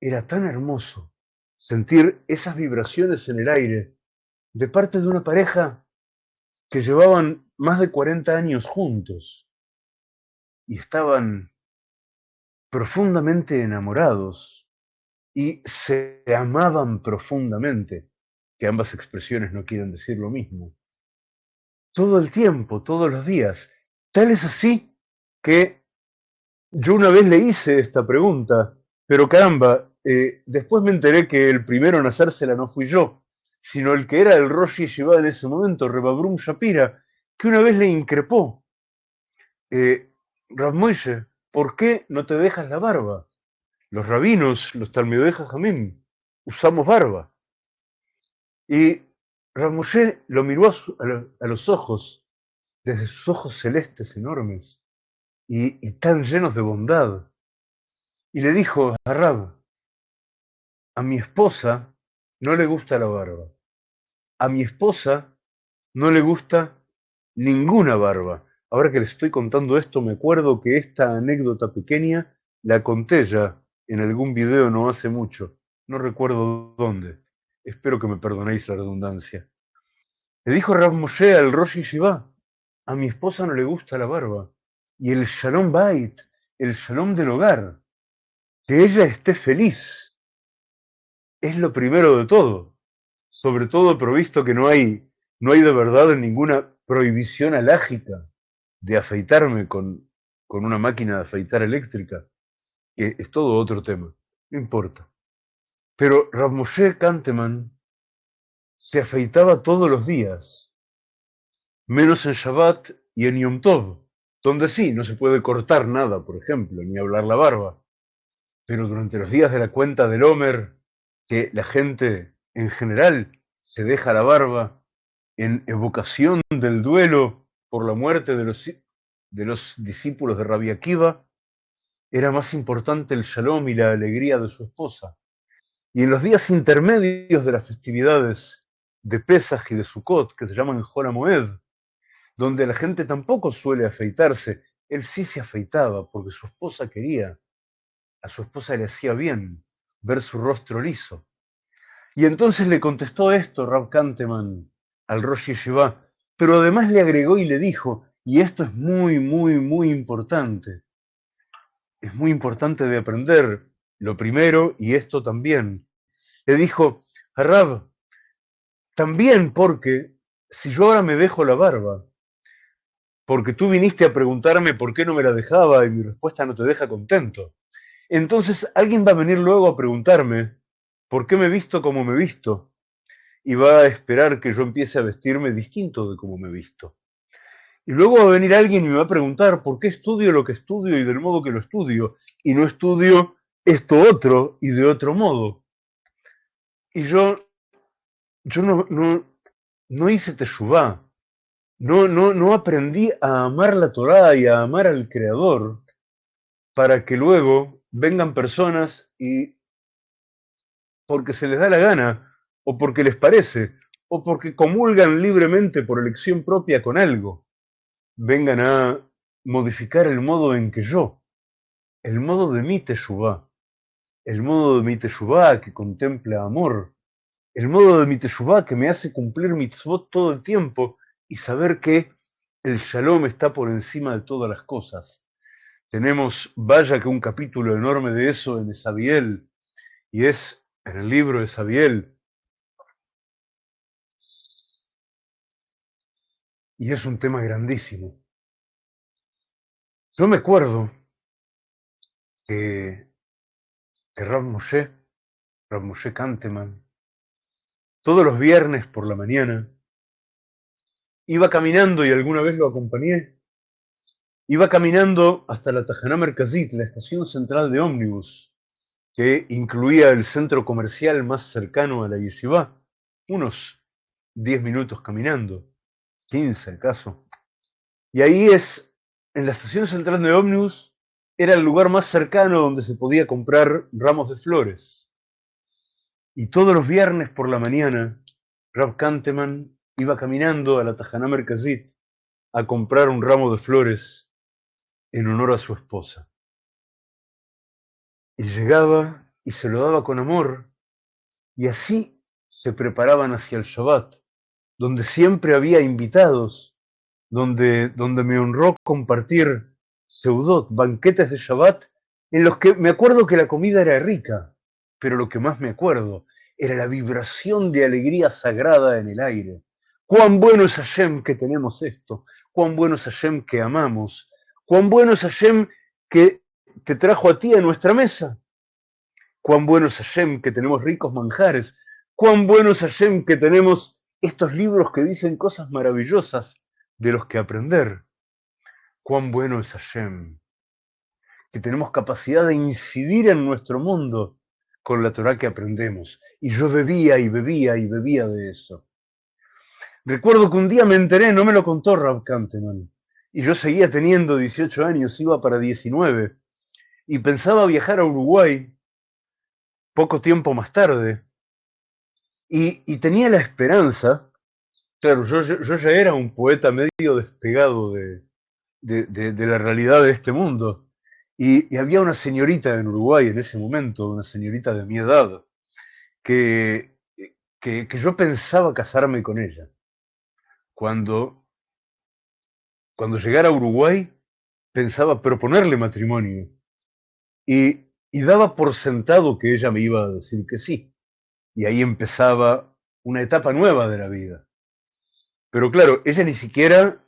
Era tan hermoso sentir esas vibraciones en el aire de parte de una pareja que llevaban más de 40 años juntos y estaban profundamente enamorados y se amaban profundamente, que ambas expresiones no quieren decir lo mismo todo el tiempo, todos los días. Tal es así que yo una vez le hice esta pregunta, pero caramba, eh, después me enteré que el primero en hacérsela no fui yo, sino el que era el Rosh Yeshiva en ese momento, Rebabrum Shapira, que una vez le increpó. Eh, ¿por qué no te dejas la barba? Los rabinos, los Talmidei Jamim, usamos barba. Y Rav Moshe lo miró a los ojos, desde sus ojos celestes enormes y, y tan llenos de bondad, y le dijo a Rab, a mi esposa no le gusta la barba, a mi esposa no le gusta ninguna barba. Ahora que le estoy contando esto, me acuerdo que esta anécdota pequeña la conté ya en algún video no hace mucho. No recuerdo dónde. Espero que me perdonéis la redundancia. Le dijo Rav Moshe al Rosh Yeshiva, a mi esposa no le gusta la barba. Y el Shalom Bait, el Shalom del hogar, que ella esté feliz, es lo primero de todo. Sobre todo provisto que no hay, no hay de verdad ninguna prohibición alágica de afeitarme con, con una máquina de afeitar eléctrica, que es todo otro tema, no importa. Pero Rav Moshe Kanteman se afeitaba todos los días, menos en Shabbat y en Yom Tov, donde sí, no se puede cortar nada, por ejemplo, ni hablar la barba. Pero durante los días de la cuenta del Homer, que la gente en general se deja la barba en evocación del duelo por la muerte de los, discípulos de Rabbi Akiva, era más importante el shalom y la alegría de su esposa. Y en los días intermedios de las festividades de Pesach y de Sukkot, que se llaman Moed, donde la gente tampoco suele afeitarse, él sí se afeitaba porque su esposa quería, a su esposa le hacía bien ver su rostro liso. Y entonces le contestó esto Rab Kanteman al Rosh Yeshiva, pero además le agregó y le dijo, y esto es muy, muy, muy importante, es muy importante de aprender lo primero y esto también. Le dijo, Rab, también porque si yo ahora me dejo la barba, porque tú viniste a preguntarme por qué no me la dejaba y mi respuesta no te deja contento, entonces alguien va a venir luego a preguntarme por qué me he visto como me visto y va a esperar que yo empiece a vestirme distinto de como me he visto. Y luego va a venir alguien y me va a preguntar por qué estudio lo que estudio y del modo que lo estudio y no estudio esto otro y de otro modo. Y yo, yo no, no, no hice teshuvá, no, no, no aprendí a amar la Torá y a amar al Creador para que luego vengan personas y porque se les da la gana, o porque les parece, o porque comulgan libremente por elección propia con algo, vengan a modificar el modo en que yo, el modo de mi teshuvá, el modo de mi teshuvá que contempla amor, el modo de mi teshuvá que me hace cumplir mitzvot todo el tiempo y saber que el shalom está por encima de todas las cosas. Tenemos, vaya que un capítulo enorme de eso en Esabiel, y es en el libro de Sabiel. Y es un tema grandísimo. Yo me acuerdo que, que Rab Moshe, Rab Moshe Kanteman, todos los viernes por la mañana, iba caminando y alguna vez lo acompañé, iba caminando hasta la Tajaná Merkazit, la estación central de ómnibus, que incluía el centro comercial más cercano a la yeshiva, unos 10 minutos caminando, 15 acaso. Y ahí es, en la estación central de ómnibus, era el lugar más cercano donde se podía comprar ramos de flores. Y todos los viernes por la mañana, Rab Kanteman iba caminando a la Tajaná Merkazit a comprar un ramo de flores en honor a su esposa. Y llegaba y se lo daba con amor, y así se preparaban hacia el Shabbat, donde siempre había invitados, donde, donde me honró compartir seudot, banquetes de Shabbat, en los que me acuerdo que la comida era rica, pero lo que más me acuerdo era la vibración de alegría sagrada en el aire. Cuán bueno es Hashem que tenemos esto, cuán bueno es Hashem que amamos, cuán bueno es Hashem que te trajo a ti a nuestra mesa. Cuán bueno es Hashem que tenemos ricos manjares. Cuán bueno es Hashem que tenemos estos libros que dicen cosas maravillosas de los que aprender. Cuán bueno es Hashem que tenemos capacidad de incidir en nuestro mundo con la Torah que aprendemos. Y yo bebía y bebía y bebía de eso. Recuerdo que un día me enteré, no me lo contó Rab Kanteman, y yo seguía teniendo 18 años, iba para 19, y pensaba viajar a Uruguay poco tiempo más tarde y, tenía la esperanza claro, yo, yo- ya era un poeta medio despegado de, de- de- de la realidad de este mundo. Y, y había una señorita en Uruguay en ese momento, una señorita de mi edad, que, que, que yo pensaba casarme con ella. Cuando, cuando llegara a Uruguay, pensaba proponerle matrimonio. Y, y daba por sentado que ella me iba a decir que sí. Y ahí empezaba una etapa nueva de la vida. Pero claro, ella ni siquiera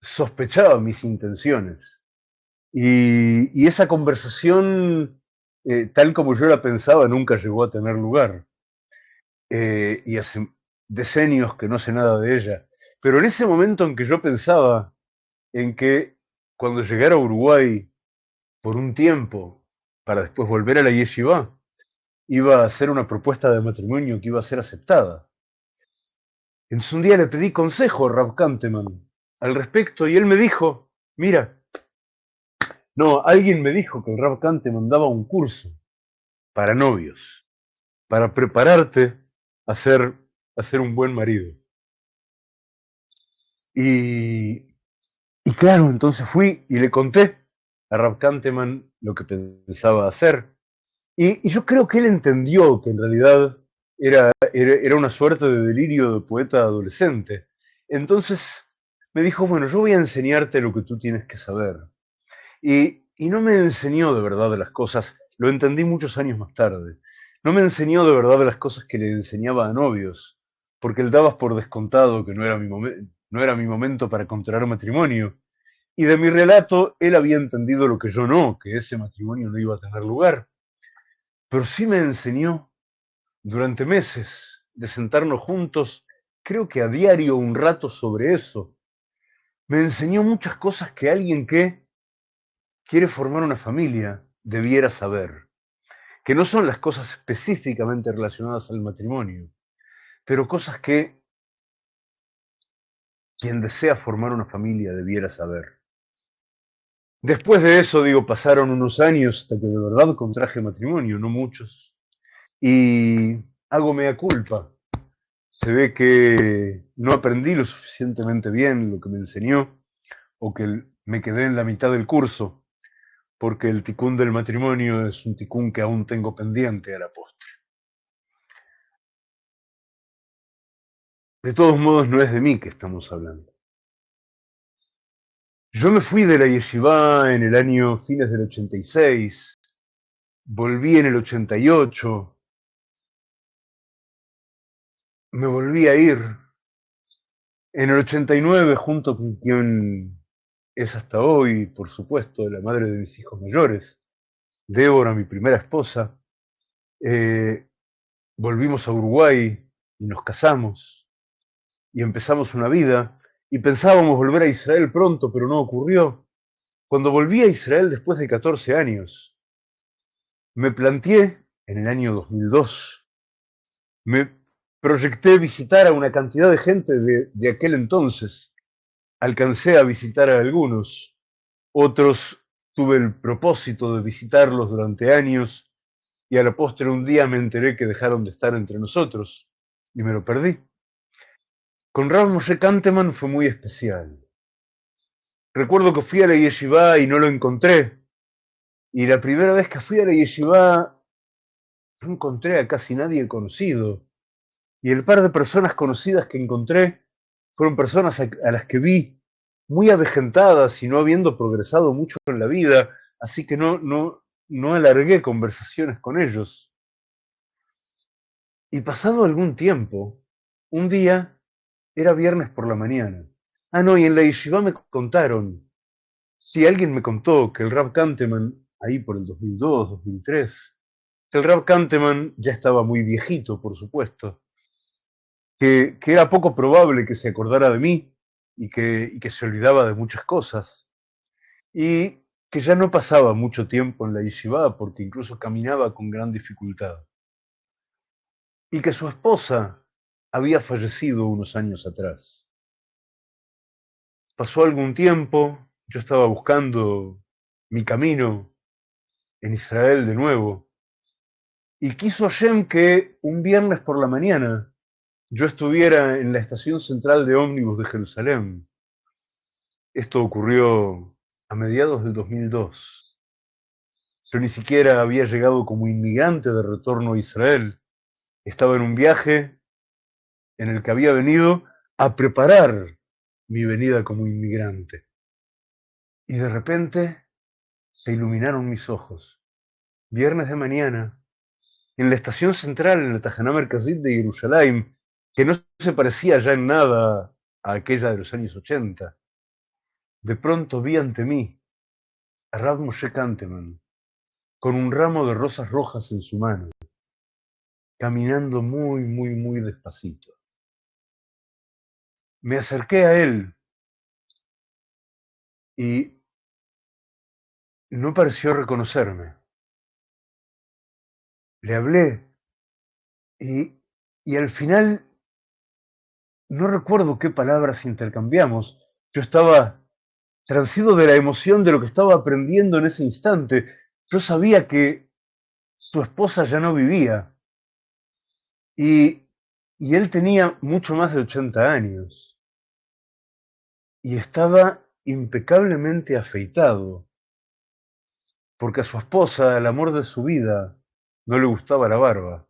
sospechaba mis intenciones. Y, esa conversación, eh, tal como yo la pensaba, nunca llegó a tener lugar. Eh, y hace decenios que no sé nada de ella. Pero en ese momento en que yo pensaba en que cuando llegara a Uruguay por un tiempo, para después volver a la yeshiva, iba a hacer una propuesta de matrimonio que iba a ser aceptada. Entonces un día le pedí consejo a Rav Kanteman al respecto y él me dijo, mira, no, alguien me dijo que el Rav Kanteman daba un curso para novios, para prepararte a ser, a ser un buen marido. Y, y claro, entonces fui y le conté a Rav Kanteman lo que pensaba hacer. Y, yo creo que él entendió que en realidad era, era, una suerte de delirio de poeta adolescente. Entonces me dijo, bueno, yo voy a enseñarte lo que tú tienes que saber. Y, y no me enseñó de verdad las cosas, lo entendí muchos años más tarde. No me enseñó de verdad las cosas que le enseñaba a novios, porque él daba por descontado que no era mi, no era mi momento para contraer matrimonio. Y de mi relato, él había entendido lo que yo no, que ese matrimonio no iba a tener lugar. Pero sí me enseñó durante meses de sentarnos juntos, creo que a diario un rato sobre eso. Me enseñó muchas cosas que alguien que quiere formar una familia debiera saber, que no son las cosas específicamente relacionadas al matrimonio, pero cosas que quien desea formar una familia debiera saber. Después de eso, digo, pasaron unos años hasta que de verdad contraje matrimonio, no muchos, y hago mea culpa. Se ve que no aprendí lo suficientemente bien lo que me enseñó, o que me quedé en la mitad del curso, porque el ticún del matrimonio es un ticún que aún tengo pendiente a la postre. De todos modos, no es de mí que estamos hablando. Yo me fui de la yeshiva en el año fines del 86, volví en el 88, me volví a ir. En el 89 junto con quien es hasta hoy, por supuesto, la madre de mis hijos mayores, Débora, mi primera esposa. Eh, volvimos a Uruguay y nos casamos y empezamos una vida y pensábamos volver a Israel pronto, pero no ocurrió. Cuando volví a Israel después de 14 años, me planteé en el año 2002, me proyecté visitar a una cantidad de gente de, de aquel entonces. Alcancé a visitar a algunos, otros tuve el propósito de visitarlos durante años y a la postre un día me enteré que dejaron de estar entre nosotros y me lo perdí. Con Rav Moshe Kanteman fue muy especial. Recuerdo que fui a la yeshiva y no lo encontré. Y la primera vez que fui a la yeshiva no encontré a casi nadie conocido. Y el par de personas conocidas que encontré fueron personas a, a las que vi muy avejentadas y no habiendo progresado mucho en la vida, así que no, no, no alargué conversaciones con ellos. Y pasado algún tiempo, un día, era viernes por la mañana. Ah, no, y en la yeshiva me contaron, si alguien me contó que el Rab Kanteman, ahí por el 2002, 2003, que el Rab Kanteman ya estaba muy viejito, por supuesto, que, que era poco probable que se acordara de mí y que, y que se olvidaba de muchas cosas, y que ya no pasaba mucho tiempo en la yeshiva porque incluso caminaba con gran dificultad, y que su esposa había fallecido unos años atrás. Pasó algún tiempo, yo estaba buscando mi camino en Israel de nuevo, y quiso Hashem que un viernes por la mañana yo estuviera en la estación central de ómnibus de Jerusalén. Esto ocurrió a mediados del 2002. Yo ni siquiera había llegado como inmigrante de retorno a Israel. Estaba en un viaje en el que había venido a preparar mi venida como inmigrante. Y de repente se iluminaron mis ojos. Viernes de mañana, en la estación central, en el Tajaná Merkazit de Jerusalén, que no se parecía ya en nada a aquella de los años 80. De pronto vi ante mí a Rav Moshe Kanteman, con un ramo de rosas rojas en su mano, caminando muy, muy, muy despacito. Me acerqué a él y no pareció reconocerme. Le hablé y, y al final no recuerdo qué palabras intercambiamos. Yo estaba transido de la emoción de lo que estaba aprendiendo en ese instante. Yo sabía que su esposa ya no vivía y, y él tenía mucho más de 80 años y estaba impecablemente afeitado porque a su esposa, el amor de su vida, no le gustaba la barba.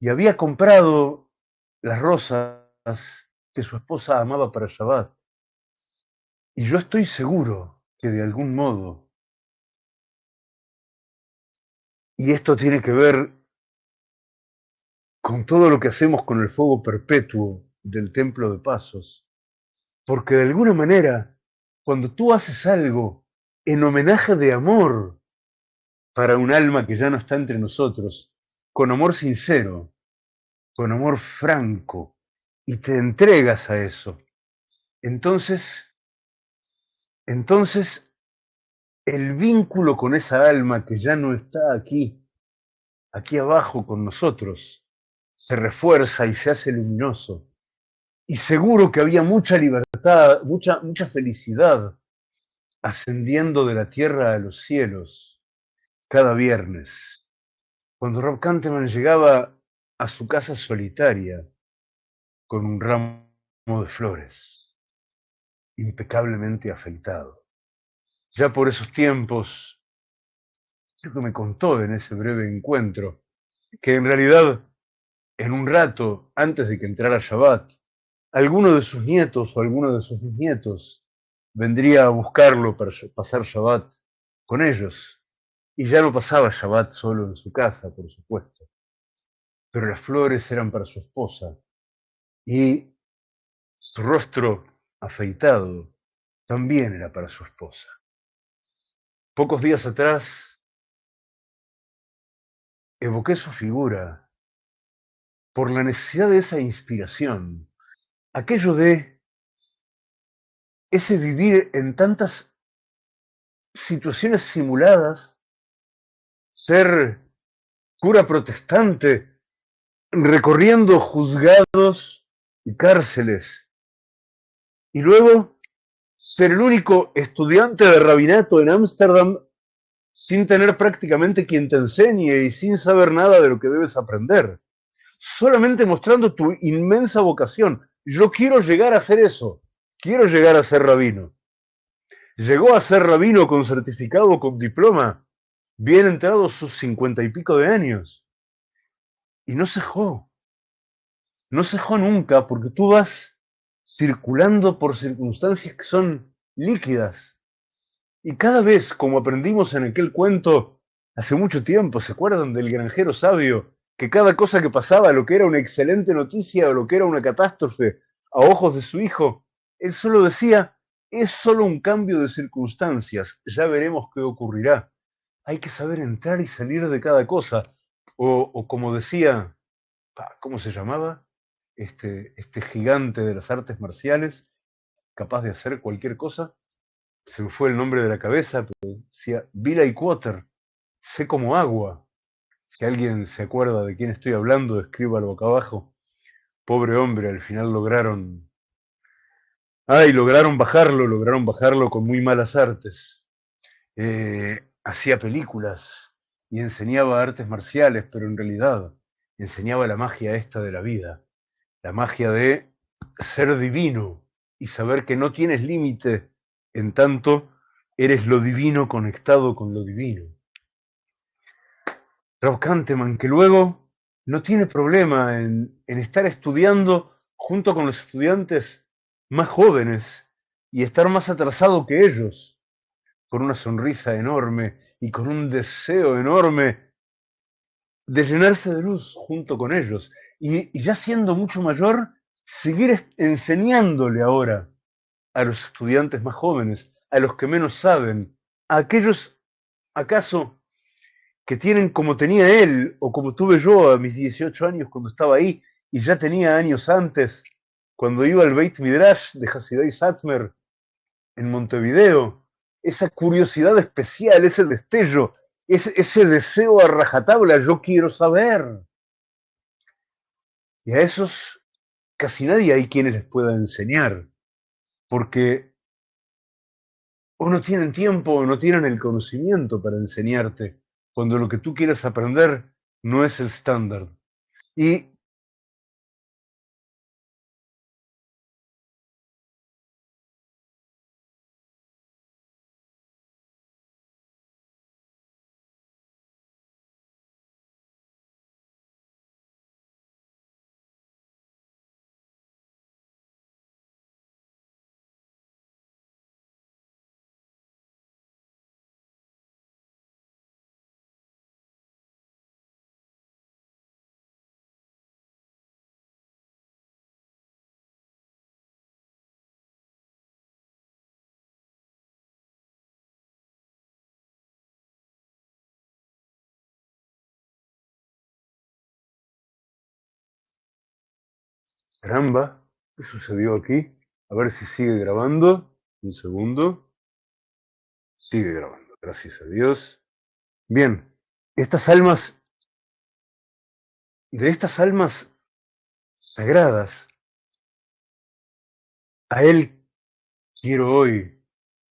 Y había comprado las rosas que su esposa amaba para Shabbat. Y yo estoy seguro que de algún modo, y esto tiene que ver con todo lo que hacemos con el fuego perpetuo del templo de pasos, porque de alguna manera, cuando tú haces algo en homenaje de amor para un alma que ya no está entre nosotros, con amor sincero, con amor franco, y te entregas a eso, entonces, entonces el vínculo con esa alma que ya no está aquí, aquí abajo con nosotros, se refuerza y se hace luminoso. Y seguro que había mucha libertad, mucha, mucha felicidad ascendiendo de la tierra a los cielos cada viernes. Cuando Rob Canteman llegaba a su casa solitaria, con un ramo de flores, impecablemente afeitado. Ya por esos tiempos, creo que me contó en ese breve encuentro, que en realidad, en un rato, antes de que entrara Shabbat, alguno de sus nietos o alguno de sus nietos vendría a buscarlo para pasar Shabbat con ellos. Y ya no pasaba Shabbat solo en su casa, por supuesto. Pero las flores eran para su esposa, y su rostro afeitado también era para su esposa. Pocos días atrás evoqué su figura por la necesidad de esa inspiración, aquello de ese vivir en tantas situaciones simuladas, ser cura protestante, recorriendo juzgados y cárceles. Y luego ser el único estudiante de rabinato en Ámsterdam sin tener prácticamente quien te enseñe y sin saber nada de lo que debes aprender. Solamente mostrando tu inmensa vocación. Yo quiero llegar a hacer eso. Quiero llegar a ser rabino. Llegó a ser rabino con certificado, con diploma, bien entrados sus cincuenta y pico de años. Y no cejó no cejó nunca porque tú vas circulando por circunstancias que son líquidas. Y cada vez, como aprendimos en aquel cuento hace mucho tiempo, ¿se acuerdan del granjero sabio? Que cada cosa que pasaba, lo que era una excelente noticia o lo que era una catástrofe a ojos de su hijo, él solo decía, es solo un cambio de circunstancias, ya veremos qué ocurrirá. Hay que saber entrar y salir de cada cosa. O, como decía, ¿cómo se llamaba? este, este gigante de las artes marciales, capaz de hacer cualquier cosa. Se me fue el nombre de la cabeza, pero decía Billy Quater, sé como agua. Si alguien se acuerda de quién estoy hablando, escríbalo boca abajo. Pobre hombre, al final lograron. Ay, lograron bajarlo, lograron bajarlo con muy malas artes. Eh, hacía películas y enseñaba artes marciales, pero en realidad enseñaba la magia esta de la vida la magia de ser divino y saber que no tienes límite en tanto eres lo divino conectado con lo divino. Rob Kanteman, que luego no tiene problema en, en estar estudiando junto con los estudiantes más jóvenes y estar más atrasado que ellos, con una sonrisa enorme y con un deseo enorme de llenarse de luz junto con ellos. Y, y ya siendo mucho mayor, seguir enseñándole ahora a los estudiantes más jóvenes, a los que menos saben, a aquellos, acaso, que tienen como tenía él o como tuve yo a mis 18 años cuando estaba ahí y ya tenía años antes, cuando iba al Beit Midrash de Hasidai Satmer en Montevideo, esa curiosidad especial, ese destello, ese, ese deseo a rajatabla, yo quiero saber. Y a esos casi nadie hay quienes les pueda enseñar, porque o no tienen tiempo o no tienen el conocimiento para enseñarte, cuando lo que tú quieres aprender no es el estándar. Caramba, ¿qué sucedió aquí? A ver si sigue grabando. Un segundo. Sigue grabando, gracias a Dios. Bien, estas almas, de estas almas sagradas, a Él quiero hoy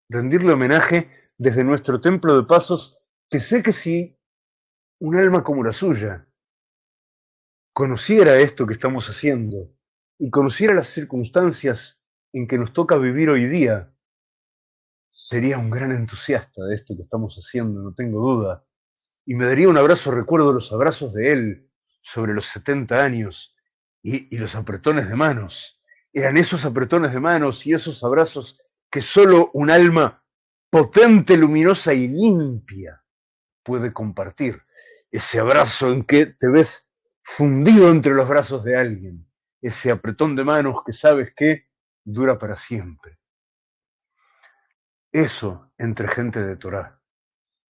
rendirle homenaje desde nuestro templo de pasos, que sé que si un alma como la suya conociera esto que estamos haciendo, y conociera las circunstancias en que nos toca vivir hoy día, sería un gran entusiasta de esto que estamos haciendo, no tengo duda. Y me daría un abrazo, recuerdo los abrazos de él sobre los 70 años y, los apretones de manos. Eran esos apretones de manos y esos abrazos que solo un alma potente, luminosa y limpia puede compartir. Ese abrazo en que te ves fundido entre los brazos de alguien ese apretón de manos que sabes que dura para siempre. Eso entre gente de Torah.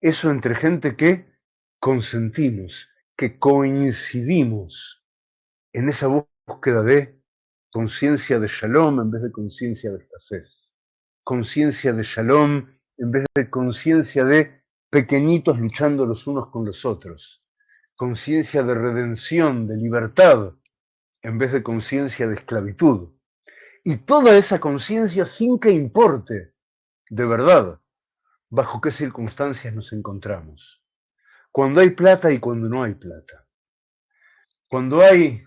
Eso entre gente que consentimos, que coincidimos en esa búsqueda de conciencia de shalom en vez de conciencia de escasez. Conciencia de shalom en vez de conciencia de pequeñitos luchando los unos con los otros. Conciencia de redención, de libertad, en vez de conciencia de esclavitud. Y toda esa conciencia sin que importe, de verdad, bajo qué circunstancias nos encontramos. Cuando hay plata y cuando no hay plata. Cuando hay,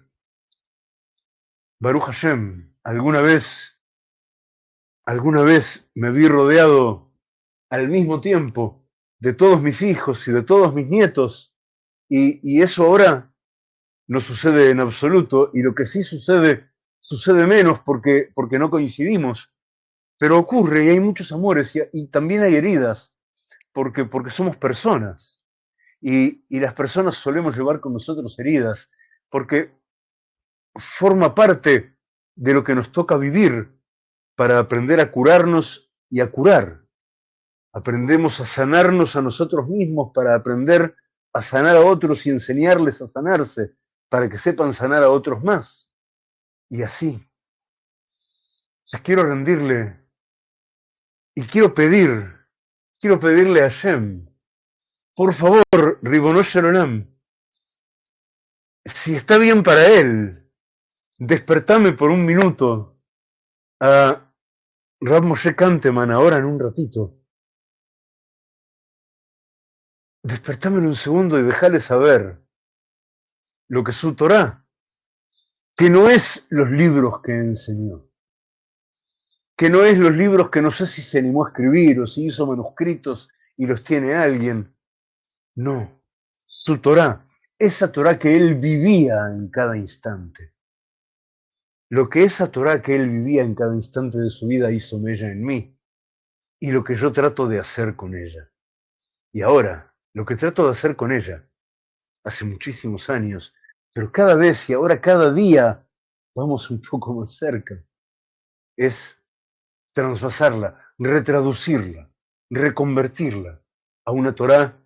Baruch Hashem, alguna vez, alguna vez me vi rodeado al mismo tiempo de todos mis hijos y de todos mis nietos, y, y eso ahora no sucede en absoluto y lo que sí sucede sucede menos porque, porque no coincidimos, pero ocurre y hay muchos amores y, también hay heridas porque, porque somos personas. Y, y las personas solemos llevar con nosotros heridas porque forma parte de lo que nos toca vivir para aprender a curarnos y a curar. Aprendemos a sanarnos a nosotros mismos para aprender a sanar a otros y enseñarles a sanarse para que sepan sanar a otros más. Y así. Entonces quiero rendirle y quiero pedir, quiero pedirle a Shem, por favor, Ribonosh Shalom, si está bien para él, despertame por un minuto a Rab Moshe Kanteman ahora en un ratito. Despertame en un segundo y déjale saber lo que su Torah que no es los libros que enseñó, que no es los libros que no sé si se animó a escribir o si hizo manuscritos y los tiene alguien. No, su Torá, esa Torá que él vivía en cada instante. Lo que esa Torá que él vivía en cada instante de su vida hizo mella en mí y lo que yo trato de hacer con ella. Y ahora, lo que trato de hacer con ella, hace muchísimos años, pero cada vez y ahora cada día vamos un poco más cerca, es transvasarla, retraducirla, reconvertirla a una Torá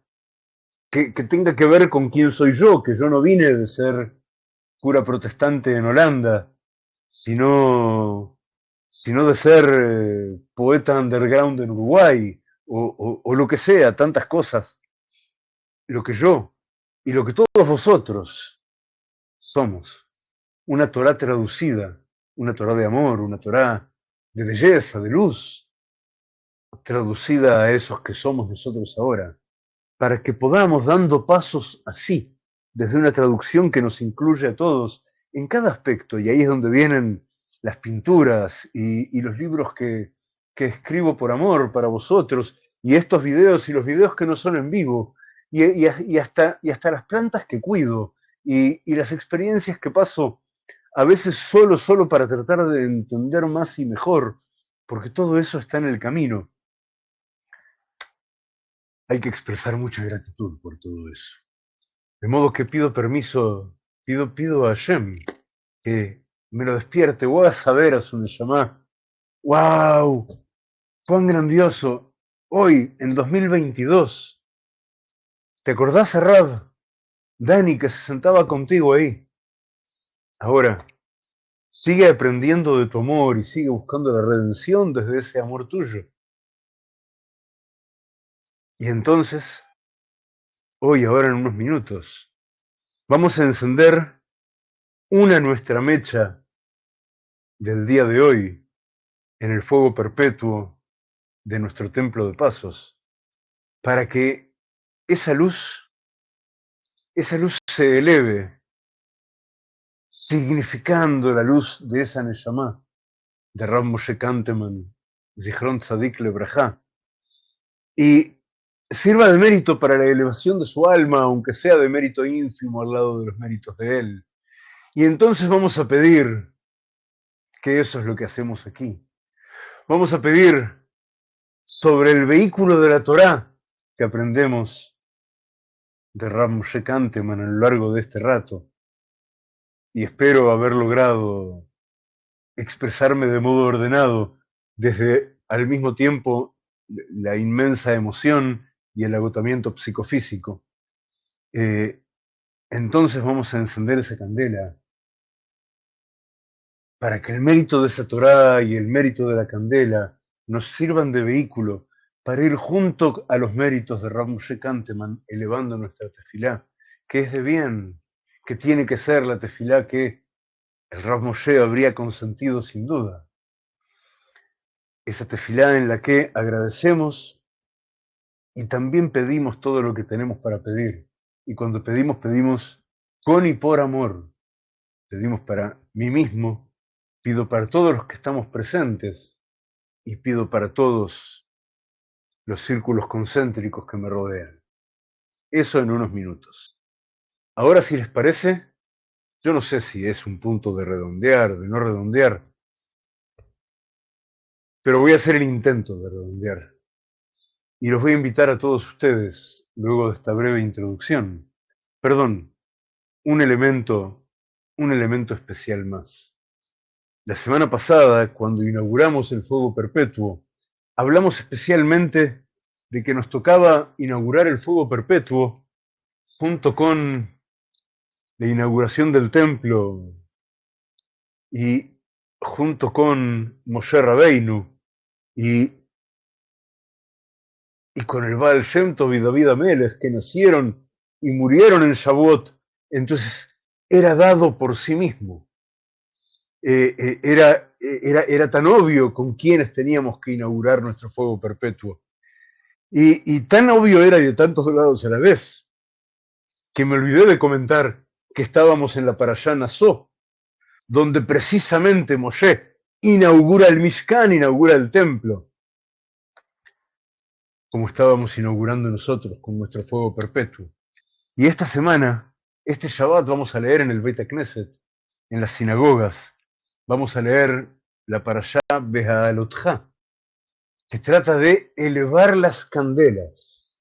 que, tenga que ver con quién soy yo, que yo no vine de ser cura protestante en Holanda, sino, sino de ser eh, poeta underground en Uruguay, o, o lo que sea, tantas cosas. Lo que yo y lo que todos vosotros somos. Una Torah traducida, una Torah de amor, una Torah de belleza, de luz, traducida a esos que somos nosotros ahora, para que podamos, dando pasos así, desde una traducción que nos incluye a todos en cada aspecto, y ahí es donde vienen las pinturas y, los libros que, que, escribo por amor para vosotros, y estos videos y los videos que no son en vivo, y hasta, y hasta las plantas que cuido, y, las experiencias que paso a veces solo, solo para tratar de entender más y mejor, porque todo eso está en el camino. Hay que expresar mucha gratitud por todo eso. De modo que pido permiso, pido, pido a Shem que me lo despierte, voy a saber a su Neshama. ¡Wow! ¡Cuán grandioso! Hoy, en 2022, ¿te acordás, Rab? Dani, que se sentaba contigo ahí. Ahora, sigue aprendiendo de tu amor y sigue buscando la redención desde ese amor tuyo. Y entonces, hoy, ahora en unos minutos, vamos a encender una nuestra mecha del día de hoy en el fuego perpetuo de nuestro templo de pasos, para que esa luz, esa luz se eleve significando la luz de esa Neshama, de Ram Moshe Kanteman, Zichron Tzadik Lebraja, y sirva de mérito para la elevación de su alma, aunque sea de mérito ínfimo al lado de los méritos de él. Y entonces vamos a pedir, que eso es lo que hacemos aquí, vamos a pedir sobre el vehículo de la Torá que aprendemos de Ram Moshe Kanteman a lo largo de este rato, y espero haber logrado expresarme de modo ordenado desde al mismo tiempo la inmensa emoción y el agotamiento psicofísico. Eh, entonces vamos a encender esa candela para que el mérito de esa Torá y el mérito de la candela nos sirvan de vehículo para ir junto a los méritos de Ramoshe Kanteman elevando nuestra tefilá, que es de bien, que tiene que ser la tefilá que el Rav Moshe habría consentido sin duda. Esa tefilá en la que agradecemos y también pedimos todo lo que tenemos para pedir. Y cuando pedimos, pedimos con y por amor. Pedimos para mí mismo, pido para todos los que estamos presentes y pido para todos los círculos concéntricos que me rodean. Eso en unos minutos. Ahora, si les parece, yo no sé si es un punto de redondear, de no redondear, pero voy a hacer el intento de redondear. Y los voy a invitar a todos ustedes, luego de esta breve introducción. Perdón, un elemento, un elemento especial más. La semana pasada, cuando inauguramos el fuego perpetuo, hablamos especialmente de que nos tocaba inaugurar el fuego perpetuo junto con la inauguración del templo y junto con Moshe Rabeinu y, y con el Baal Shem Tov y David que nacieron y murieron en Shavuot, entonces era dado por sí mismo. Eh, eh, era, era, era, tan obvio con quienes teníamos que inaugurar nuestro fuego perpetuo. Y, tan obvio era y de tantos lados a la vez, que me olvidé de comentar que estábamos en la Parashá Nassó, donde precisamente Moshe inaugura el Mishkan, inaugura el templo, como estábamos inaugurando nosotros con nuestro fuego perpetuo. Y esta semana, este Shabbat, vamos a leer en el Beit Knesset, en las sinagogas, vamos a leer la Parashá Beha'alotja, que trata de elevar las candelas.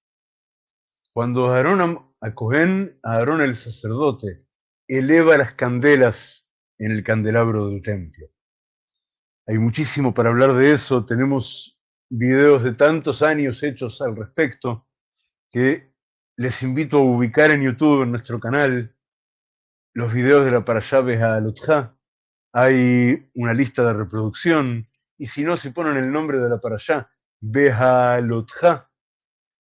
Cuando Aarón, a Aarón el sacerdote, eleva las candelas en el candelabro del templo. Hay muchísimo para hablar de eso, tenemos videos de tantos años hechos al respecto que les invito a ubicar en YouTube, en nuestro canal, los videos de la Parashá a Hay una lista de reproducción, y si no, si ponen el nombre de la Parashá, Behalotja,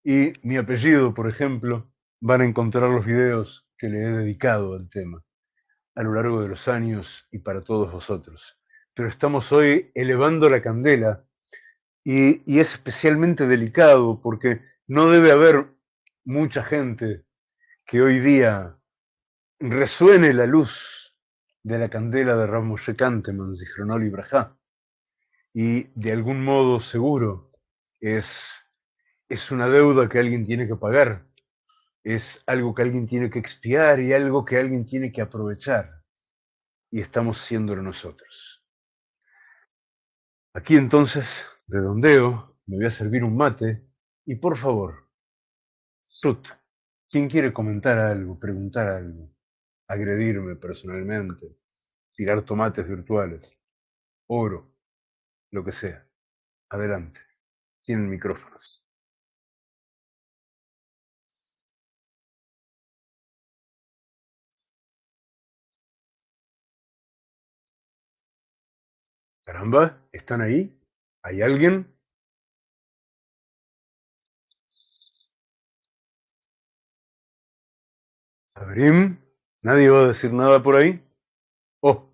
y mi apellido, por ejemplo, van a encontrar los videos que le he dedicado al tema a lo largo de los años y para todos vosotros. Pero estamos hoy elevando la candela y es especialmente delicado porque no debe haber mucha gente que hoy día resuene la luz de la candela de Ramos Kanteman, Zichronol y Brajá. Y de algún modo seguro es, es una deuda que alguien tiene que pagar, es algo que alguien tiene que expiar y algo que alguien tiene que aprovechar. Y estamos siéndolo nosotros. Aquí entonces, redondeo, me voy a servir un mate y por favor, Sut, ¿quién quiere comentar algo, preguntar algo, agredirme personalmente, tirar tomates virtuales, oro, lo que sea? Adelante, tienen micrófonos. Caramba, ¿están ahí? ¿Hay alguien? Abrim, ¿nadie va a decir nada por ahí? Oh.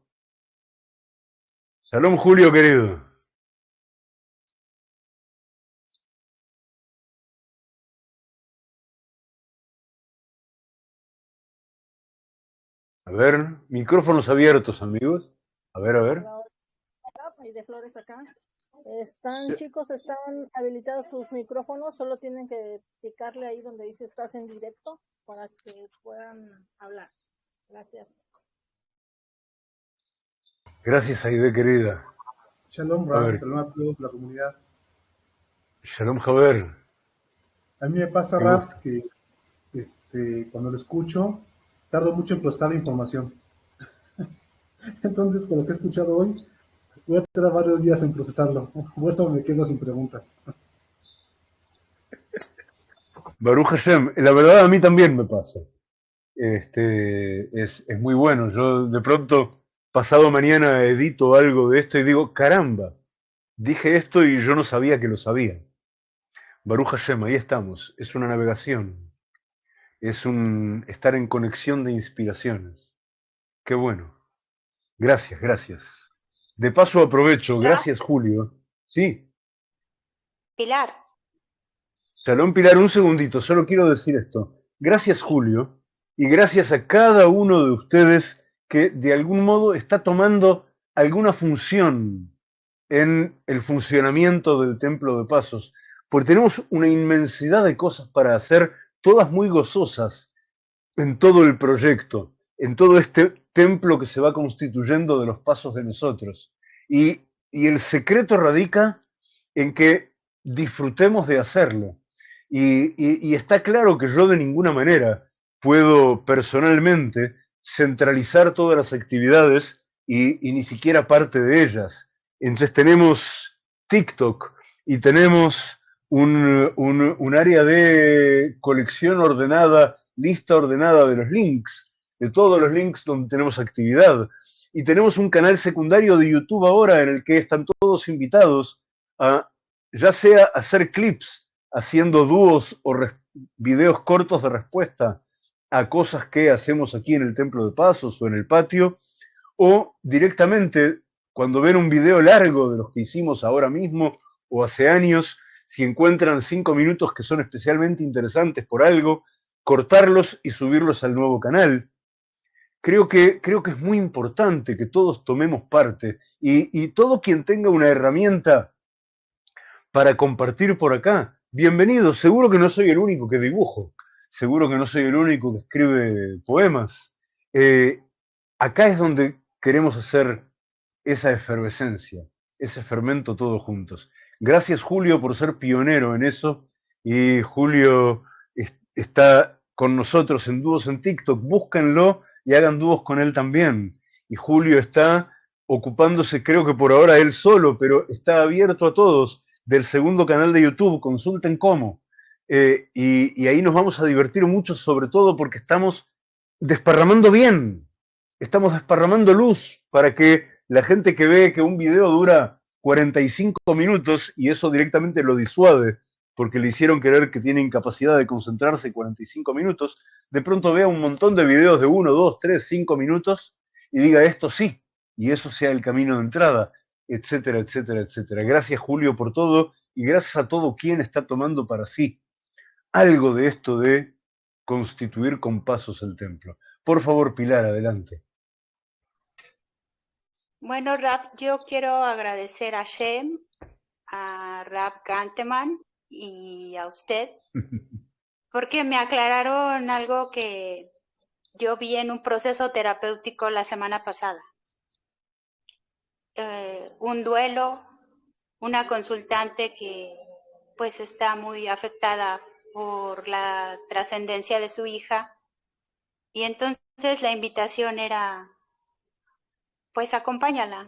Salón Julio, querido. A ver, micrófonos abiertos, amigos. A ver, a ver. De flores acá. Están, chicos, están habilitados sus micrófonos, solo tienen que picarle ahí donde dice estás en directo para que puedan hablar. Gracias. Gracias, Aide, querida. Shalom, Rab, shalom a todos, la comunidad. Shalom, Javier. A mí me pasa, Rab, que este, cuando lo escucho, tardo mucho en procesar la información. Entonces, con lo que he escuchado hoy, voy a tardar varios días en procesarlo. Por eso me quedo sin preguntas. Baruch Hashem, la verdad a mí también me pasa. Este, es, es muy bueno. Yo de pronto, pasado mañana, edito algo de esto y digo, caramba, dije esto y yo no sabía que lo sabía. Baruch Hashem, ahí estamos. Es una navegación. Es un estar en conexión de inspiraciones. Qué bueno. Gracias, gracias. De paso aprovecho, gracias Julio. Sí. Pilar. Salón Pilar, un segundito, solo quiero decir esto. Gracias Julio y gracias a cada uno de ustedes que de algún modo está tomando alguna función en el funcionamiento del Templo de Pasos, porque tenemos una inmensidad de cosas para hacer, todas muy gozosas en todo el proyecto, en todo este templo que se va constituyendo de los pasos de nosotros. Y, el secreto radica en que disfrutemos de hacerlo. Y, está claro que yo de ninguna manera puedo personalmente centralizar todas las actividades y, ni siquiera parte de ellas. Entonces tenemos TikTok y tenemos un, un, área de colección ordenada, lista ordenada de los links de todos los links donde tenemos actividad. Y tenemos un canal secundario de YouTube ahora en el que están todos invitados a ya sea hacer clips haciendo dúos o videos cortos de respuesta a cosas que hacemos aquí en el Templo de Pasos o en el patio, o directamente cuando ven un video largo de los que hicimos ahora mismo o hace años, si encuentran cinco minutos que son especialmente interesantes por algo, cortarlos y subirlos al nuevo canal. creo que, creo que es muy importante que todos tomemos parte y, y todo quien tenga una herramienta para compartir por acá, bienvenido. Seguro que no soy el único que dibujo, seguro que no soy el único que escribe poemas. Eh, acá es donde queremos hacer esa efervescencia, ese fermento todos juntos. Gracias Julio por ser pionero en eso y Julio está con nosotros en dúos en TikTok, búsquenlo y hagan dúos con él también. Y Julio está ocupándose, creo que por ahora él solo, pero está abierto a todos del segundo canal de YouTube, consulten cómo. Eh, y, y ahí nos vamos a divertir mucho, sobre todo porque estamos desparramando bien, estamos desparramando luz para que la gente que ve que un video dura 45 minutos y eso directamente lo disuade porque le hicieron creer que tiene incapacidad de concentrarse 45 minutos, de pronto vea un montón de videos de 1, 2, 3, 5 minutos y diga esto sí, y eso sea el camino de entrada, etcétera, etcétera, etcétera. Gracias Julio por todo y gracias a todo quien está tomando para sí algo de esto de constituir con pasos el templo. Por favor, Pilar, adelante. Bueno, Rap, yo quiero agradecer a Shem, a Rap Ganteman y a usted, porque me aclararon algo que yo vi en un proceso terapéutico la semana pasada. Eh, un duelo, una consultante que pues está muy afectada por la trascendencia de su hija y entonces la invitación era pues acompáñala.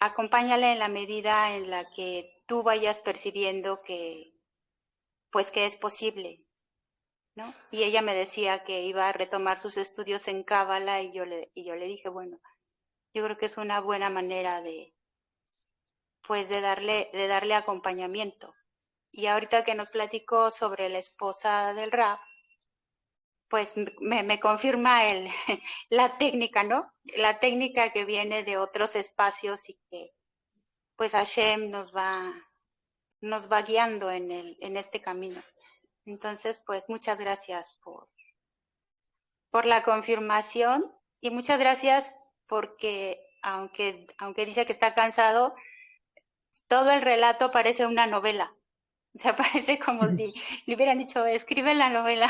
Acompáñala en la medida en la que tú vayas percibiendo que, pues que es posible, ¿no? Y ella me decía que iba a retomar sus estudios en Cábala y yo le, y yo le dije, bueno, yo creo que es una buena manera de, pues de darle, de darle acompañamiento. Y ahorita que nos platicó sobre la esposa del rap, pues me, me confirma el, la técnica, ¿no? La técnica que viene de otros espacios y que pues Hashem nos va, nos va guiando en, el, en este camino. Entonces, pues muchas gracias por, por la confirmación y muchas gracias porque aunque, aunque dice que está cansado, todo el relato parece una novela. O sea, parece como si le hubieran dicho, escribe la novela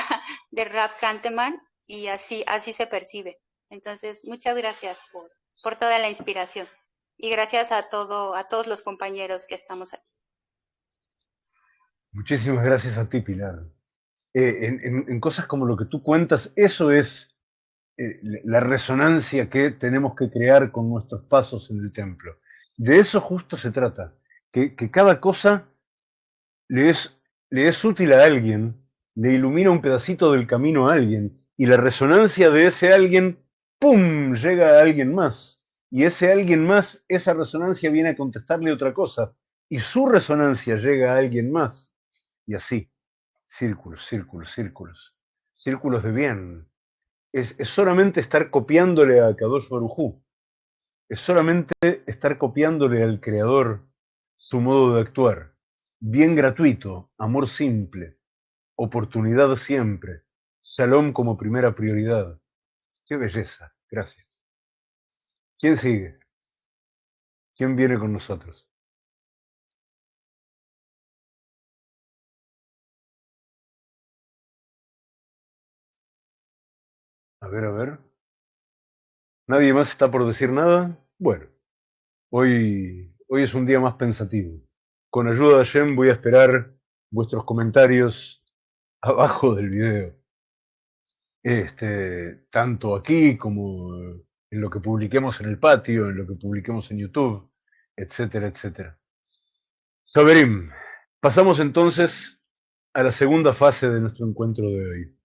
de Rap Canteman y así, así se percibe. Entonces, muchas gracias por, por toda la inspiración y gracias a todo, a todos los compañeros que estamos aquí. Muchísimas gracias a ti, Pilar. Eh, en, en, en, cosas como lo que tú cuentas, eso es eh, la resonancia que tenemos que crear con nuestros pasos en el templo. De eso justo se trata, que, que cada cosa le es, le es útil a alguien, le ilumina un pedacito del camino a alguien, y la resonancia de ese alguien, ¡pum!, llega a alguien más. Y ese alguien más, esa resonancia viene a contestarle otra cosa, y su resonancia llega a alguien más. Y así, círculos, círculos, círculos, círculos de bien. Es, es solamente estar copiándole a Kadosh Barujú. Es solamente estar copiándole al Creador su modo de actuar bien gratuito, amor simple, oportunidad siempre, salón como primera prioridad. Qué belleza, gracias. ¿Quién sigue? ¿Quién viene con nosotros? A ver, a ver. ¿Nadie más está por decir nada? Bueno, hoy, hoy es un día más pensativo con ayuda de Jem voy a esperar vuestros comentarios abajo del video. Este, tanto aquí como en lo que publiquemos en el patio, en lo que publiquemos en YouTube, etcétera, etcétera. Saberim, pasamos entonces a la segunda fase de nuestro encuentro de hoy.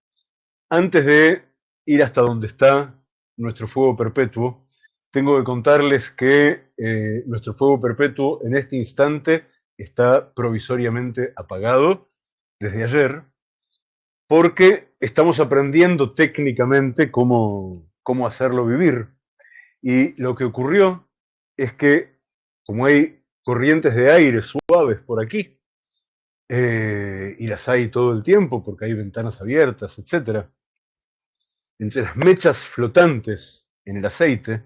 Antes de ir hasta donde está nuestro fuego perpetuo, tengo que contarles que eh, nuestro fuego perpetuo en este instante está provisoriamente apagado desde ayer, porque estamos aprendiendo técnicamente cómo, cómo hacerlo vivir. Y lo que ocurrió es que, como hay corrientes de aire suaves por aquí, eh, y las hay todo el tiempo porque hay ventanas abiertas, etc., entre las mechas flotantes en el aceite,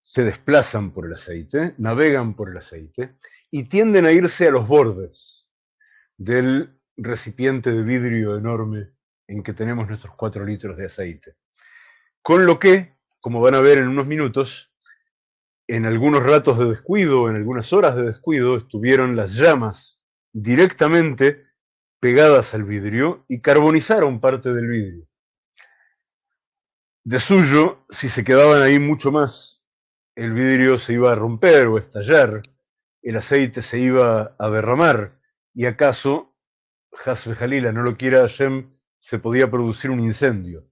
se desplazan por el aceite, navegan por el aceite y tienden a irse a los bordes del recipiente de vidrio enorme en que tenemos nuestros cuatro litros de aceite. Con lo que, como van a ver en unos minutos, en algunos ratos de descuido, en algunas horas de descuido, estuvieron las llamas directamente pegadas al vidrio y carbonizaron parte del vidrio. De suyo, si se quedaban ahí mucho más, el vidrio se iba a romper o estallar, el aceite se iba a derramar. Y acaso, Hasbe Jalila no lo quiera Hashem, se podía producir un incendio.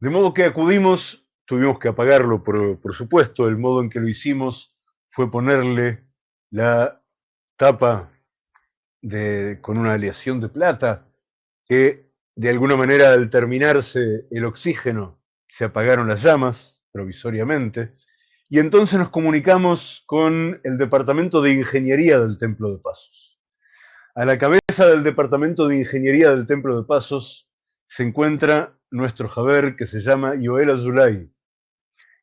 De modo que acudimos, tuvimos que apagarlo, por, por supuesto, el modo en que lo hicimos fue ponerle la tapa con una aleación de plata, que de alguna manera al terminarse el oxígeno se apagaron las llamas provisoriamente, y entonces nos comunicamos con el Departamento de Ingeniería del Templo de Pasos. A la cabeza del Departamento de Ingeniería del Templo de Pasos se encuentra nuestro Javer que se llama Yoel Azulay,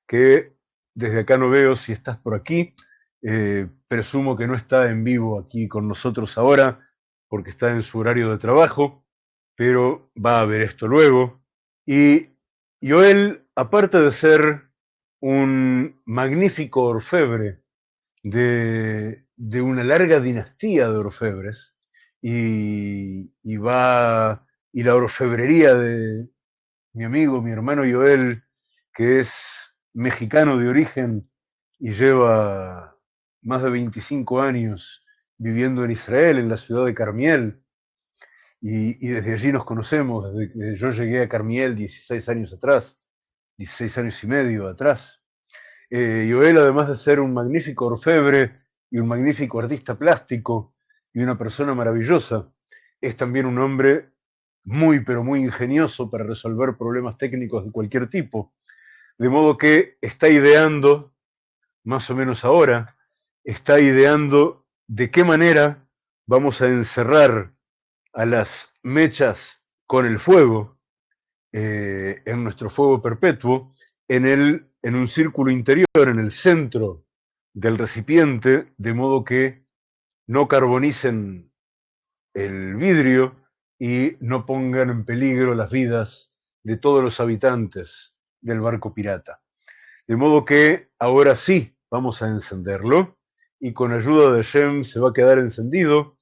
que desde acá no veo si estás por aquí, eh, presumo que no está en vivo aquí con nosotros ahora porque está en su horario de trabajo, pero va a ver esto luego. Y Joel, aparte de ser un magnífico orfebre de, de una larga dinastía de orfebres, y, y, va, y la orfebrería de mi amigo, mi hermano Joel, que es mexicano de origen y lleva más de 25 años viviendo en Israel, en la ciudad de Carmiel, y, desde allí nos conocemos, desde que yo llegué a Carmiel 16 años atrás, 16 años y medio atrás. Eh, Joel, además de ser un magnífico orfebre y un magnífico artista plástico y una persona maravillosa, es también un hombre muy, pero muy ingenioso para resolver problemas técnicos de cualquier tipo. De modo que está ideando, más o menos ahora, está ideando de qué manera vamos a encerrar a las mechas con el fuego, eh, en nuestro fuego perpetuo, en, el, en un círculo interior, en el centro del recipiente, de modo que no carbonicen el vidrio y no pongan en peligro las vidas de todos los habitantes del barco pirata. De modo que ahora sí vamos a encenderlo y con ayuda de Shem se va a quedar encendido.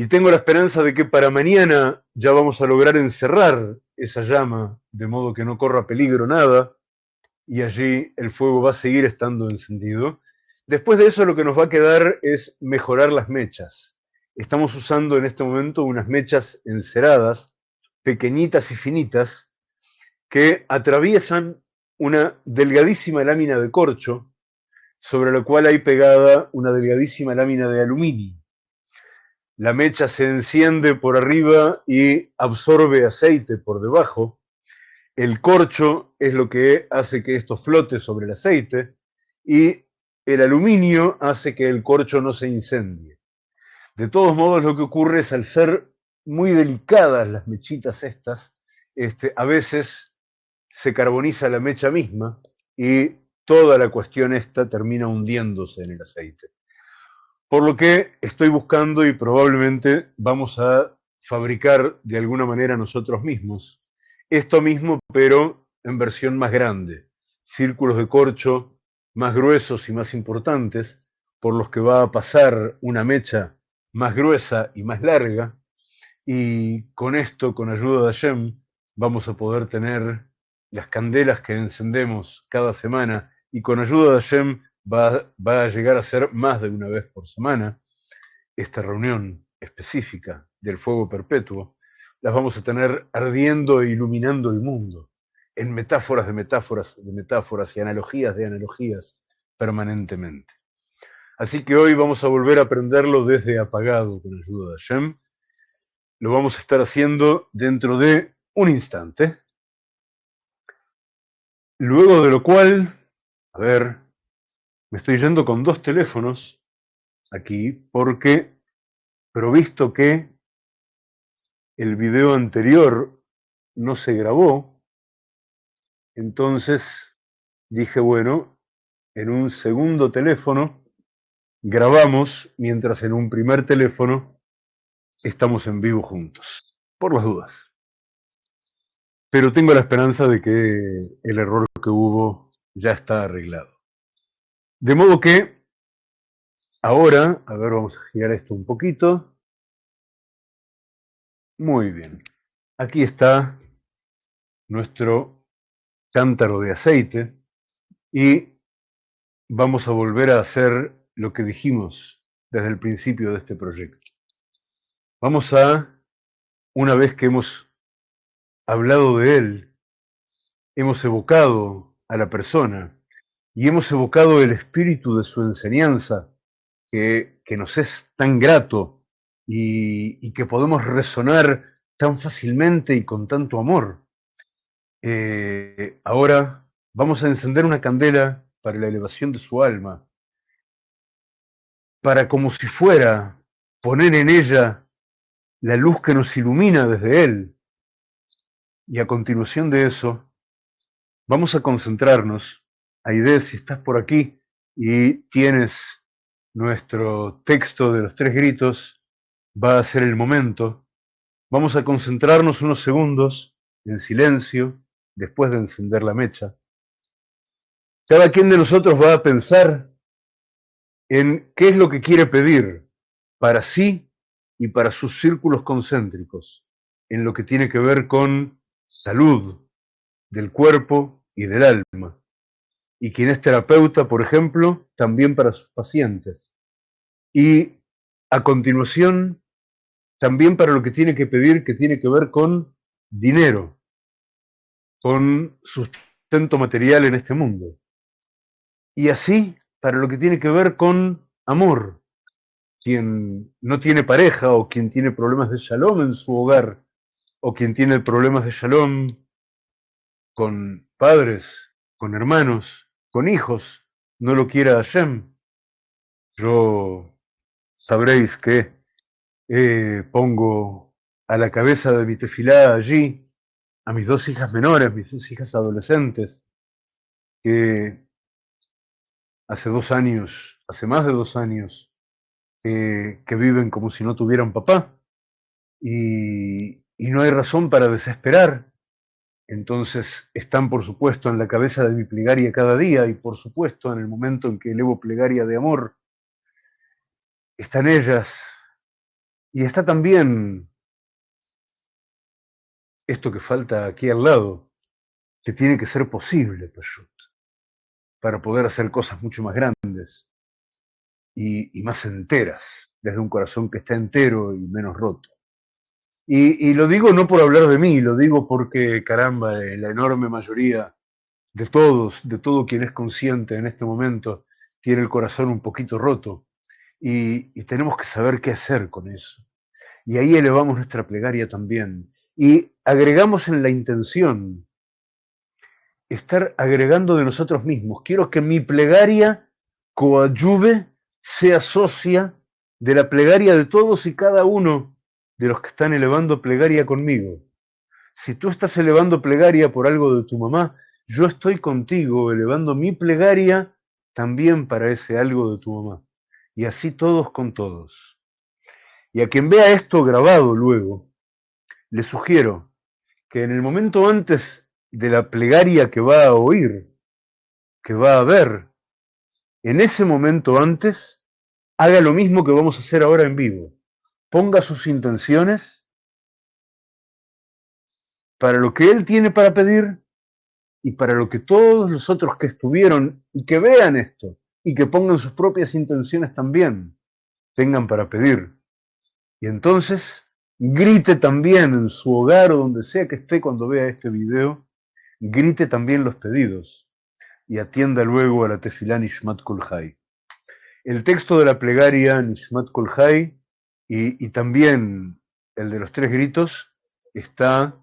Y tengo la esperanza de que para mañana ya vamos a lograr encerrar esa llama, de modo que no corra peligro nada, y allí el fuego va a seguir estando encendido. Después de eso lo que nos va a quedar es mejorar las mechas. Estamos usando en este momento unas mechas enceradas, pequeñitas y finitas, que atraviesan una delgadísima lámina de corcho sobre la cual hay pegada una delgadísima lámina de aluminio. La mecha se enciende por arriba y absorbe aceite por debajo. El corcho es lo que hace que esto flote sobre el aceite y el aluminio hace que el corcho no se incendie. De todos modos, lo que ocurre es al ser muy delicadas las mechitas estas, este, a veces se carboniza la mecha misma y toda la cuestión esta termina hundiéndose en el aceite. Por lo que estoy buscando y probablemente vamos a fabricar de alguna manera nosotros mismos. Esto mismo, pero en versión más grande, círculos de corcho más gruesos y más importantes, por los que va a pasar una mecha más gruesa y más larga, y con esto, con ayuda de Hashem, vamos a poder tener las candelas que encendemos cada semana. Y con ayuda de Hashem va, a llegar a ser más de una vez por semana esta reunión específica del fuego perpetuo, las vamos a tener ardiendo e iluminando el mundo, en metáforas de metáforas de metáforas y analogías de analogías permanentemente. Así que hoy vamos a volver a aprenderlo desde apagado con ayuda de Hashem. Lo vamos a estar haciendo dentro de un instante. Luego de lo cual a ver, me estoy yendo con dos teléfonos aquí porque, pero visto que el video anterior no se grabó, entonces dije, bueno, en un segundo teléfono grabamos mientras en un primer teléfono estamos en vivo juntos, por las dudas. Pero tengo la esperanza de que el error que hubo ya está arreglado. De modo que ahora, a ver, vamos a girar esto un poquito. Muy bien. Aquí está nuestro cántaro de aceite y vamos a volver a hacer lo que dijimos desde el principio de este proyecto. Vamos a, una vez que hemos hablado de él, hemos evocado a la persona y hemos evocado el espíritu de su enseñanza, que, que nos es tan grato y, que podemos resonar tan fácilmente y con tanto amor. Eh, ahora vamos a encender una candela para la elevación de su alma, para como si fuera poner en ella la luz que nos ilumina desde Él. Y a continuación de eso, vamos a concentrarnos. Aide, si estás por aquí y tienes nuestro texto de los tres gritos, va a ser el momento. Vamos a concentrarnos unos segundos en silencio después de encender la mecha. Cada quien de nosotros va a pensar en qué es lo que quiere pedir para sí y para sus círculos concéntricos, en lo que tiene que ver con salud del cuerpo y del alma. Y quien es terapeuta, por ejemplo, también para sus pacientes. Y a continuación, también para lo que tiene que pedir, que tiene que ver con dinero, con sustento material en este mundo. Y así para lo que tiene que ver con amor. Quien no tiene pareja o quien tiene problemas de shalom en su hogar o quien tiene problemas de shalom con padres, con hermanos, con hijos, no lo quiera Hashem. Yo sabréis que eh, pongo a la cabeza de mi tefilá allí a mis dos hijas menores, mis dos hijas adolescentes, que hace dos años, hace más de dos años, eh, que viven como si no tuvieran papá y, y no hay razón para desesperar. Entonces están, por supuesto, en la cabeza de mi plegaria cada día y, por supuesto, en el momento en que elevo plegaria de amor, están ellas y está también esto que falta aquí al lado, que tiene que ser posible, Peshut para poder hacer cosas mucho más grandes y, y, más enteras, desde un corazón que está entero y menos roto. Y, lo digo no por hablar de mí, lo digo porque, caramba, la enorme mayoría de todos, de todo quien es consciente en este momento, tiene el corazón un poquito roto y, y tenemos que saber qué hacer con eso. Y ahí elevamos nuestra plegaria también y agregamos en la intención estar agregando de nosotros mismos. Quiero que mi plegaria coadyuve, sea socia de la plegaria de todos y cada uno de los que están elevando plegaria conmigo. Si tú estás elevando plegaria por algo de tu mamá, yo estoy contigo elevando mi plegaria también para ese algo de tu mamá. Y así todos con todos. Y a quien vea esto grabado luego, le sugiero que en el momento antes de la plegaria que va a oír, que va a ver, en ese momento antes, haga lo mismo que vamos a hacer ahora en vivo. Ponga sus intenciones para lo que él tiene para pedir y para lo que todos los otros que estuvieron y que vean esto y que pongan sus propias intenciones también tengan para pedir. Y entonces grite también en su hogar o donde sea que esté cuando vea este video, grite también los pedidos y atienda luego a la tefilá Nishmat Kolhai. El texto de la plegaria Nishmat Kolhai y, también el de los tres gritos está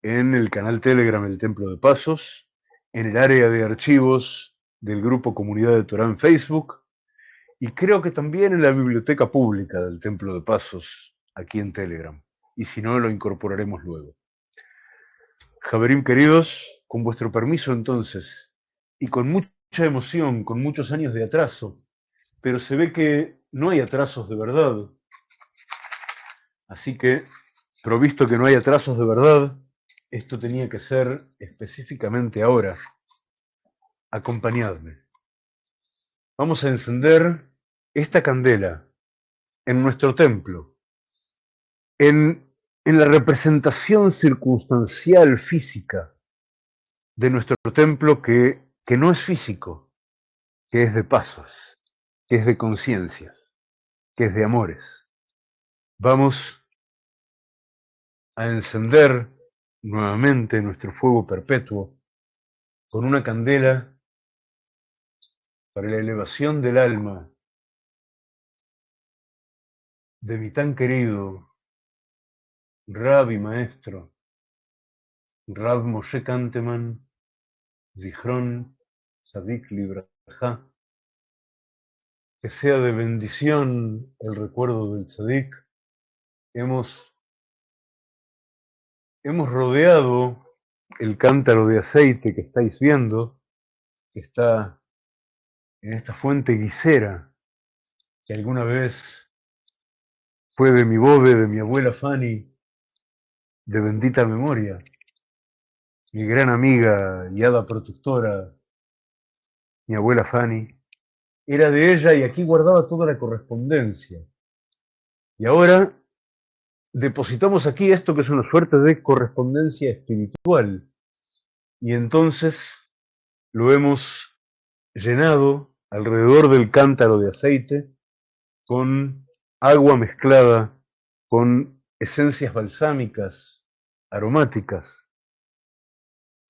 en el canal Telegram El Templo de Pasos, en el área de archivos del grupo Comunidad de Torah en Facebook y creo que también en la biblioteca pública del Templo de Pasos aquí en Telegram. Y si no, lo incorporaremos luego. Javerim queridos, con vuestro permiso entonces, y con mucha emoción, con muchos años de atraso, pero se ve que no hay atrasos de verdad. Así que, provisto que no hay atrasos de verdad, esto tenía que ser específicamente ahora. Acompañadme. Vamos a encender esta candela en nuestro templo, en, en la representación circunstancial física de nuestro templo que, que no es físico, que es de pasos, que es de conciencias, que es de amores. Vamos a encender nuevamente nuestro fuego perpetuo con una candela para la elevación del alma de mi tan querido Rabbi Maestro, Rab Moshe Kanteman, Zichron Sadik Libraja, que sea de bendición el recuerdo del Sadik. Hemos, hemos rodeado el cántaro de aceite que estáis viendo, que está en esta fuente guisera, que alguna vez fue de mi bode, de mi abuela Fanny, de bendita memoria mi gran amiga y hada protectora, mi abuela Fanny, era de ella y aquí guardaba toda la correspondencia. Y ahora depositamos aquí esto que es una suerte de correspondencia espiritual. Y entonces lo hemos llenado alrededor del cántaro de aceite con agua mezclada con esencias balsámicas, aromáticas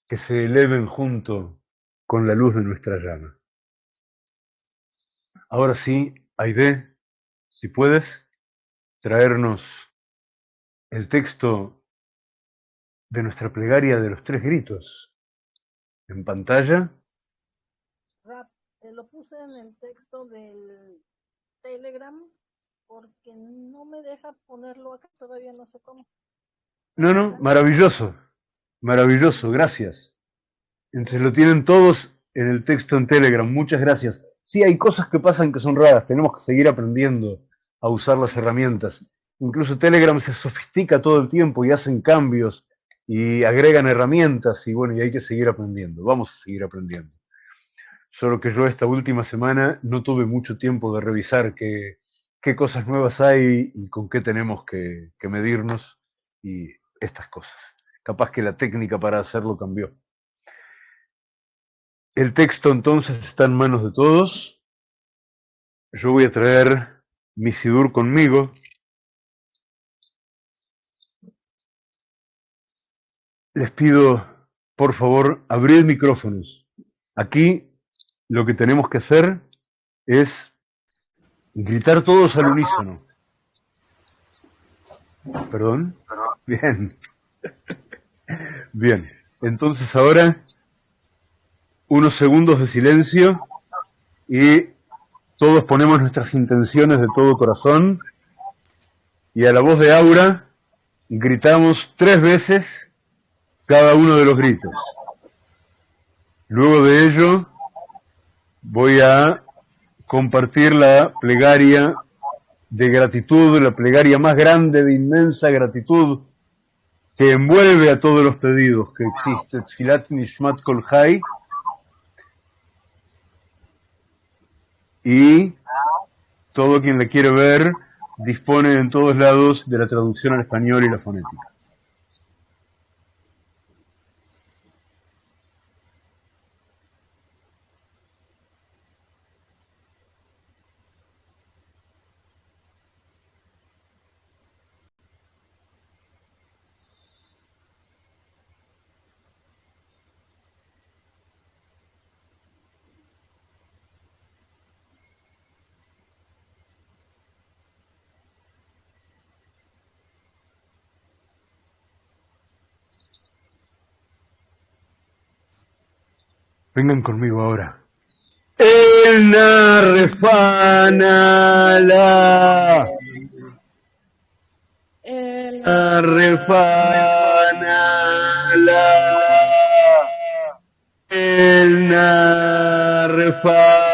que se eleven junto con la luz de nuestra llama. Ahora sí, Aide, si puedes traernos el texto de nuestra plegaria de los tres gritos en pantalla. Rap, te lo puse en el texto del Telegram porque no me deja ponerlo acá, todavía no sé cómo. No, no, maravilloso. Maravilloso, gracias. Entre lo tienen todos en el texto en Telegram, muchas gracias. Sí, hay cosas que pasan que son raras, tenemos que seguir aprendiendo a usar las herramientas. Incluso Telegram se sofistica todo el tiempo y hacen cambios y agregan herramientas y bueno, y hay que seguir aprendiendo, vamos a seguir aprendiendo. Solo que yo esta última semana no tuve mucho tiempo de revisar qué, qué cosas nuevas hay y con qué tenemos que, que medirnos y estas cosas capaz que la técnica para hacerlo cambió. El texto entonces está en manos de todos. Yo voy a traer mi sidur conmigo. Les pido, por favor, abrir micrófonos. Aquí lo que tenemos que hacer es gritar todos al unísono. ¿Perdón? Bien. Bien, entonces ahora unos segundos de silencio y todos ponemos nuestras intenciones de todo corazón y a la voz de Aura gritamos tres veces cada uno de los gritos. Luego de ello voy a compartir la plegaria de gratitud, la plegaria más grande de inmensa gratitud que envuelve a todos los pedidos que existe, Nishmat Kol y todo quien la quiere ver dispone en todos lados de la traducción al español y la fonética. Vengan conmigo ahora. El Narrefanala. El Narrefanala. elna refana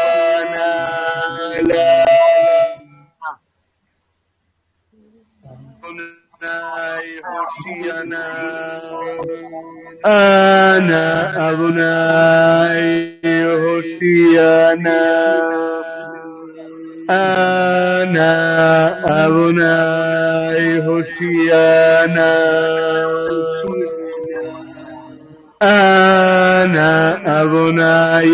Adonai Hoshiana. Ana Adonai Hoshiana. Ana Adonai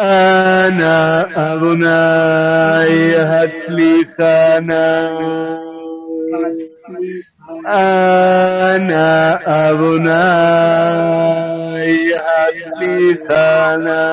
أنا أبناي هات لي خانا أنا أبناي هات لي خانا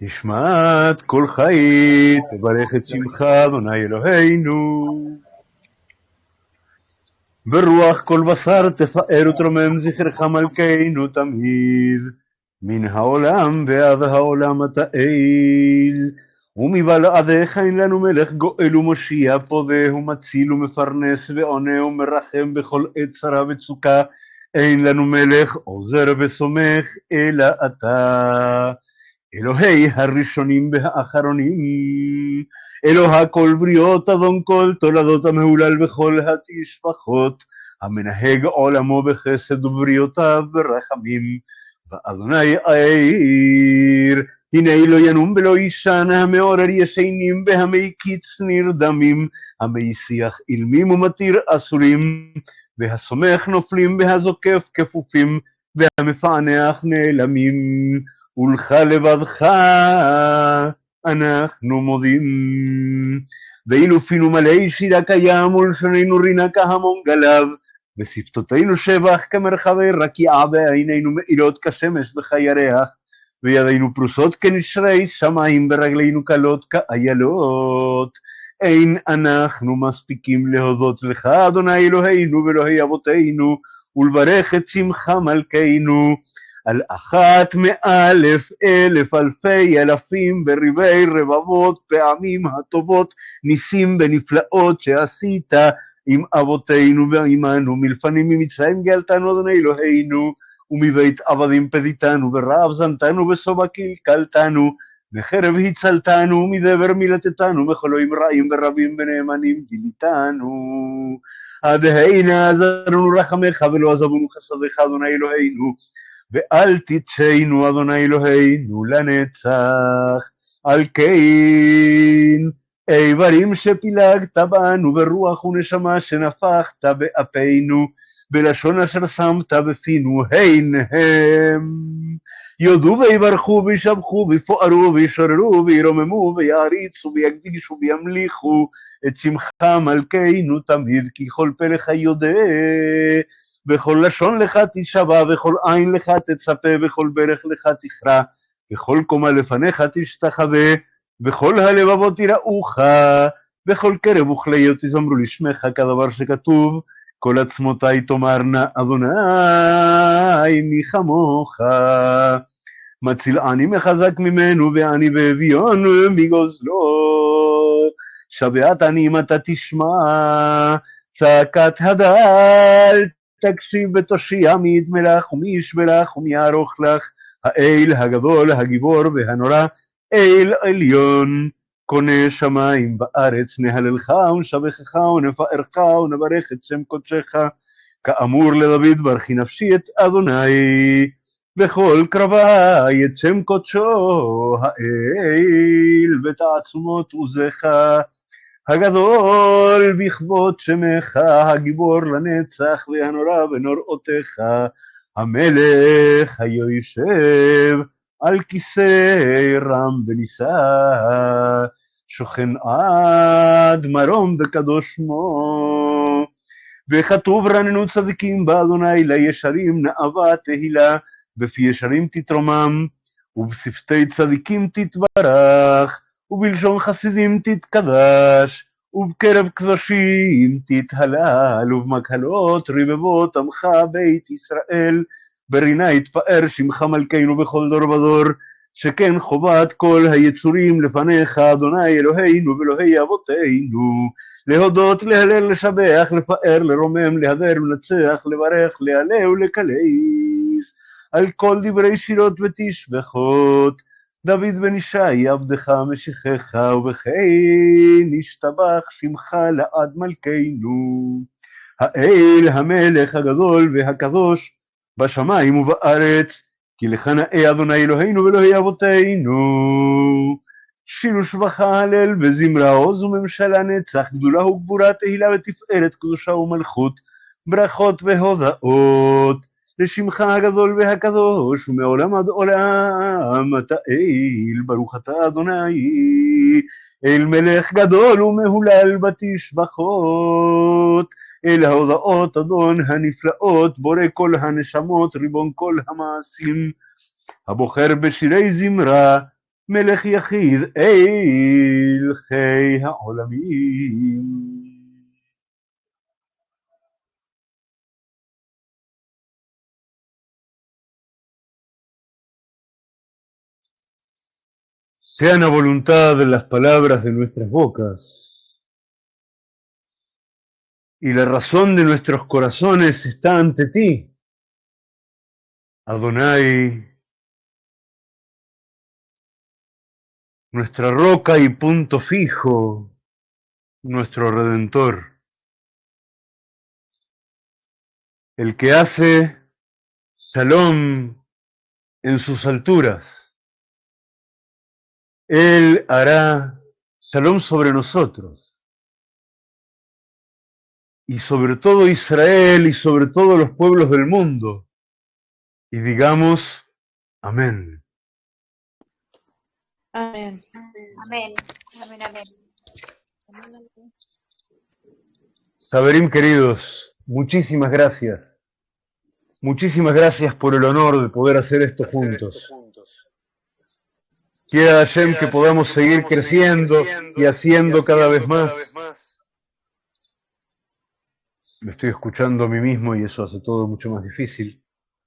נשמעת כל חיי, תברך את שמך, אדוני אלוהינו. ברוח כל בשר תפאר ותרומם זכרך מלכנו תמיד, מן העולם ועד העולם אתה אל. ומבלעדיך אין לנו מלך גואל ומושיע פודה ומציל ומפרנס ועונה ומרחם בכל עת צרה וצוקה. אין לנו מלך עוזר וסומך אלא אתה. אלוהי הראשונים והאחרונים, אלוה כל בריות אדון כל תולדות המהולל בכל התשפחות, המנהג עולמו בחסד ובריותיו ברחמים, ואדוני העיר, הנה לא ינום ולא יישן, המעורר ישנים והמקיץ נרדמים, המשיח אילמים ומתיר אסורים, והסומך נופלים והזוקף כפופים, והמפענח נעלמים. ולך לבדך אנחנו מודים. ואילו פינו מלא שירה קיים ולשוננו רינה כהמון גלב, ושפתותינו שבח כמרחבי רקיעה ועינינו מאירות כשמש וכירח, וידינו פרוסות כנשרי שמיים ורגלינו קלות כאיילות. אין אנחנו מספיקים להודות לך, אדוני אלוהינו ואלוהי אבותינו, ולברך את שמך מלכנו. על אחת מאלף אלף אלפי אלפים וריבי רבבות פעמים הטובות ניסים ונפלאות שעשית עם אבותינו ועמנו מלפנים ממצרים גאלתנו אדוני אלוהינו ומבית עבדים פדיתנו ורעב זנתנו ושובע קלקלתנו וחרב הצלתנו ומדבר מילתתנו מחולואים רעים ורבים ונאמנים גיליתנו. עד הנה עזרנו רחמך ולא עזבנו חסדיך אדוני אלוהינו ואל תצאנו אדוני אלוהינו לנצח, על כן איברים שפילגת בנו ברוח ונשמה שנפחת באפינו, בלשון אשר שמת בפינו הן הם. יודו ויברכו וישבחו ויפוארו וישוררו וירוממו ויעריצו ויקדישו וימליכו. את שמך מלכנו תמיד כי כל פלך יודע בכל לשון לך תשבע, וכל עין לך תצפה, וכל ברך לך תכרע, וכל קומה לפניך תשתחווה, וכל הלבבות יראוך, וכל קרב וכליות יזמרו לשמך, כדבר שכתוב, כל עצמותי תאמרנה, אדוני מי כמוך. מציל עני מחזק ממנו, ועני ואביון מגוזלו. שבת עניים אתה תשמע, צעקת הדל תקשיב ותושיע מי ידמה לך ומי ישבה לך ומי יערוך לך, האל הגדול, הגיבור והנורא, אל עליון, קונה שמיים בארץ, נהללך ונשבחך ונפארך ונברך את שם קודשך, כאמור לדוד ברכי נפשי את אדוני, בכל קרבי את שם קודשו, האל בתעצומות עוזך. הגדול בכבוד שמך, הגיבור לנצח והנורא בנוראותיך, המלך היושב על כיסא רם ונישא, שוכן עד מרום וקדוש שמו. וכתוב רננו צדיקים באדוני לישרים נאווה תהילה, בפי ישרים תתרומם, ובשפתי צדיקים תתברך. ובלשון חסידים תתקדש, ובקרב קדושים תתהלל, ובמקהלות רבבות עמך בית ישראל. ברינה יתפאר שמך מלכנו בכל דור ודור, שכן חובת כל היצורים לפניך, אדוני אלוהינו ואלוהי אבותינו. להודות, להלל, לשבח, לפאר, לרומם, להדר, לנצח, לברך, להלל ולקלס. על כל דברי שירות ותשבחות. דוד בן ישי עבדך משיחך, ובכן ישתבח שמך לעד מלכנו. האל המלך הגדול והקדוש בשמיים ובארץ, כי לך נאה אדוני אלוהינו ואלוהי אבותינו. שירו שבחה הלל וזמרה עוז וממשלה נצח, גדולה וגבורה תהילה ותפארת קדושה ומלכות, ברכות והודאות. לשמך הגדול והקדוש, ומעולם עד עולם אתה אל, ברוך אתה אדוני, אל מלך גדול ומהולל בתשבחות, אל ההודעות אדון הנפלאות, בורא כל הנשמות, ריבון כל המעשים, הבוחר בשירי זמרה, מלך יחיד אל חיי העולמים. Sean a voluntad las palabras de nuestras bocas y la razón de nuestros corazones está ante ti. Adonai, nuestra roca y punto fijo, nuestro redentor, el que hace salón en sus alturas él hará salón sobre nosotros. Y sobre todo Israel y sobre todos los pueblos del mundo. Y digamos, amén. Amén. Amén. Amén, amén. Saberim queridos, muchísimas gracias. Muchísimas gracias por el honor de poder hacer esto juntos. Quiera Hashem que podamos seguir creciendo y haciendo cada vez más. Me estoy escuchando a mí mismo y eso hace todo mucho más difícil.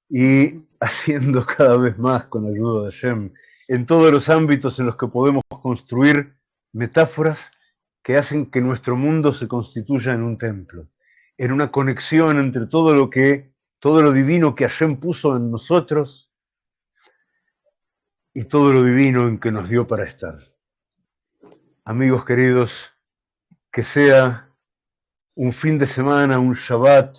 Y haciendo cada vez más con ayuda de Hashem en todos los ámbitos en los que podemos construir metáforas que hacen que nuestro mundo se constituya en un templo, en una conexión entre todo lo que, todo lo divino que Hashem puso en nosotros y todo lo divino en que nos dio para estar. Amigos queridos, que sea un fin de semana, un Shabbat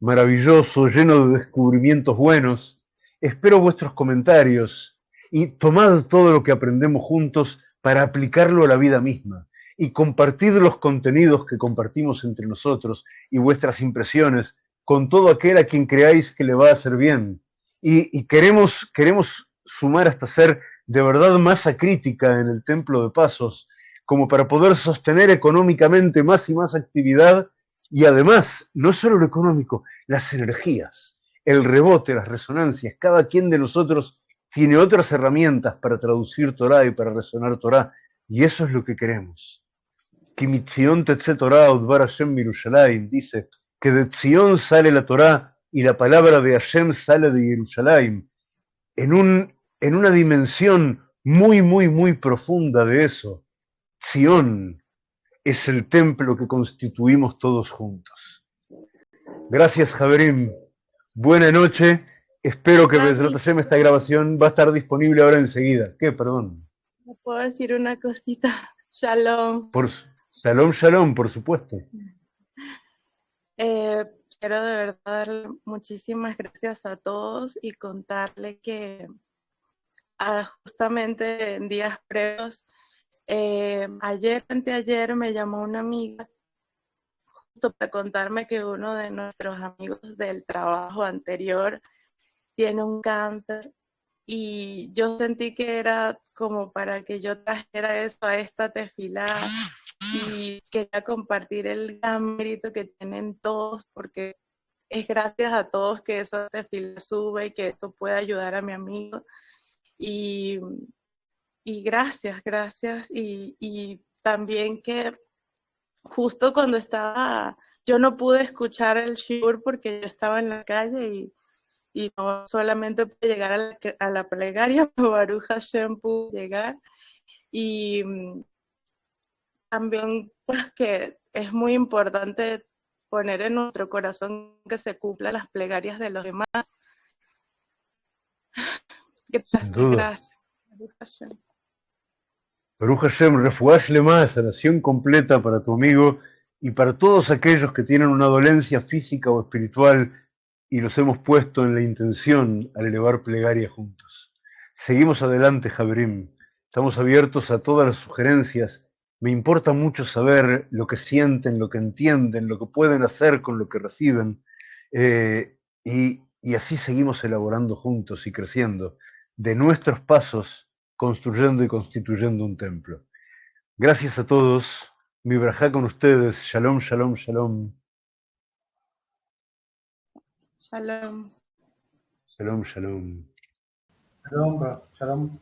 maravilloso, lleno de descubrimientos buenos. Espero vuestros comentarios y tomad todo lo que aprendemos juntos para aplicarlo a la vida misma y compartid los contenidos que compartimos entre nosotros y vuestras impresiones con todo aquel a quien creáis que le va a hacer bien. Y, y queremos, queremos sumar hasta ser de verdad masa crítica en el templo de pasos, como para poder sostener económicamente más y más actividad y además, no solo lo económico, las energías, el rebote, las resonancias. Cada quien de nosotros tiene otras herramientas para traducir Torah y para resonar Torah, y eso es lo que queremos. Kimitzion Tetze Torah Udvar Hashem Mirushalayim dice que de Tzion sale la Torah y la palabra de Hashem sale de Jerusalén en un en una dimensión muy, muy, muy profunda de eso. Sion es el templo que constituimos todos juntos. Gracias, Javerim. Buena noche. Espero que Hashem esta grabación va a estar disponible ahora enseguida. ¿Qué? Perdón. ¿Me puedo decir una cosita? Shalom. Por, shalom, shalom, por supuesto. Eh, quiero de verdad darle muchísimas gracias a todos y contarle que justamente en días previos, eh, ayer, anteayer, me llamó una amiga justo para contarme que uno de nuestros amigos del trabajo anterior tiene un cáncer y yo sentí que era como para que yo trajera eso a esta tefilá y quería compartir el gran mérito que tienen todos porque es gracias a todos que esa tefilá sube y que esto puede ayudar a mi amigo. Y, gracias, gracias. Y, y, también que justo cuando estaba, yo no pude escuchar el shiur porque yo estaba en la calle y, y no solamente pude llegar a la, a la plegaria, pero Baruch Hashem pudo llegar. Y mm, también pues que es muy importante poner en nuestro corazón que se cumplan las plegarias de los demás. Gracias, duda. gracias. Baruch Hashem. Más, sanación completa para tu amigo y para todos aquellos que tienen una dolencia física o espiritual y los hemos puesto en la intención al elevar plegaria juntos. Seguimos adelante, Jabrim. Estamos abiertos a todas las sugerencias. Me importa mucho saber lo que sienten, lo que entienden, lo que pueden hacer con lo que reciben. Eh, y, y así seguimos elaborando juntos y creciendo de nuestros pasos, construyendo y constituyendo un templo. Gracias a todos. Mi brajá con ustedes. Shalom, shalom, shalom. Shalom. Shalom, shalom. Shalom, Shalom.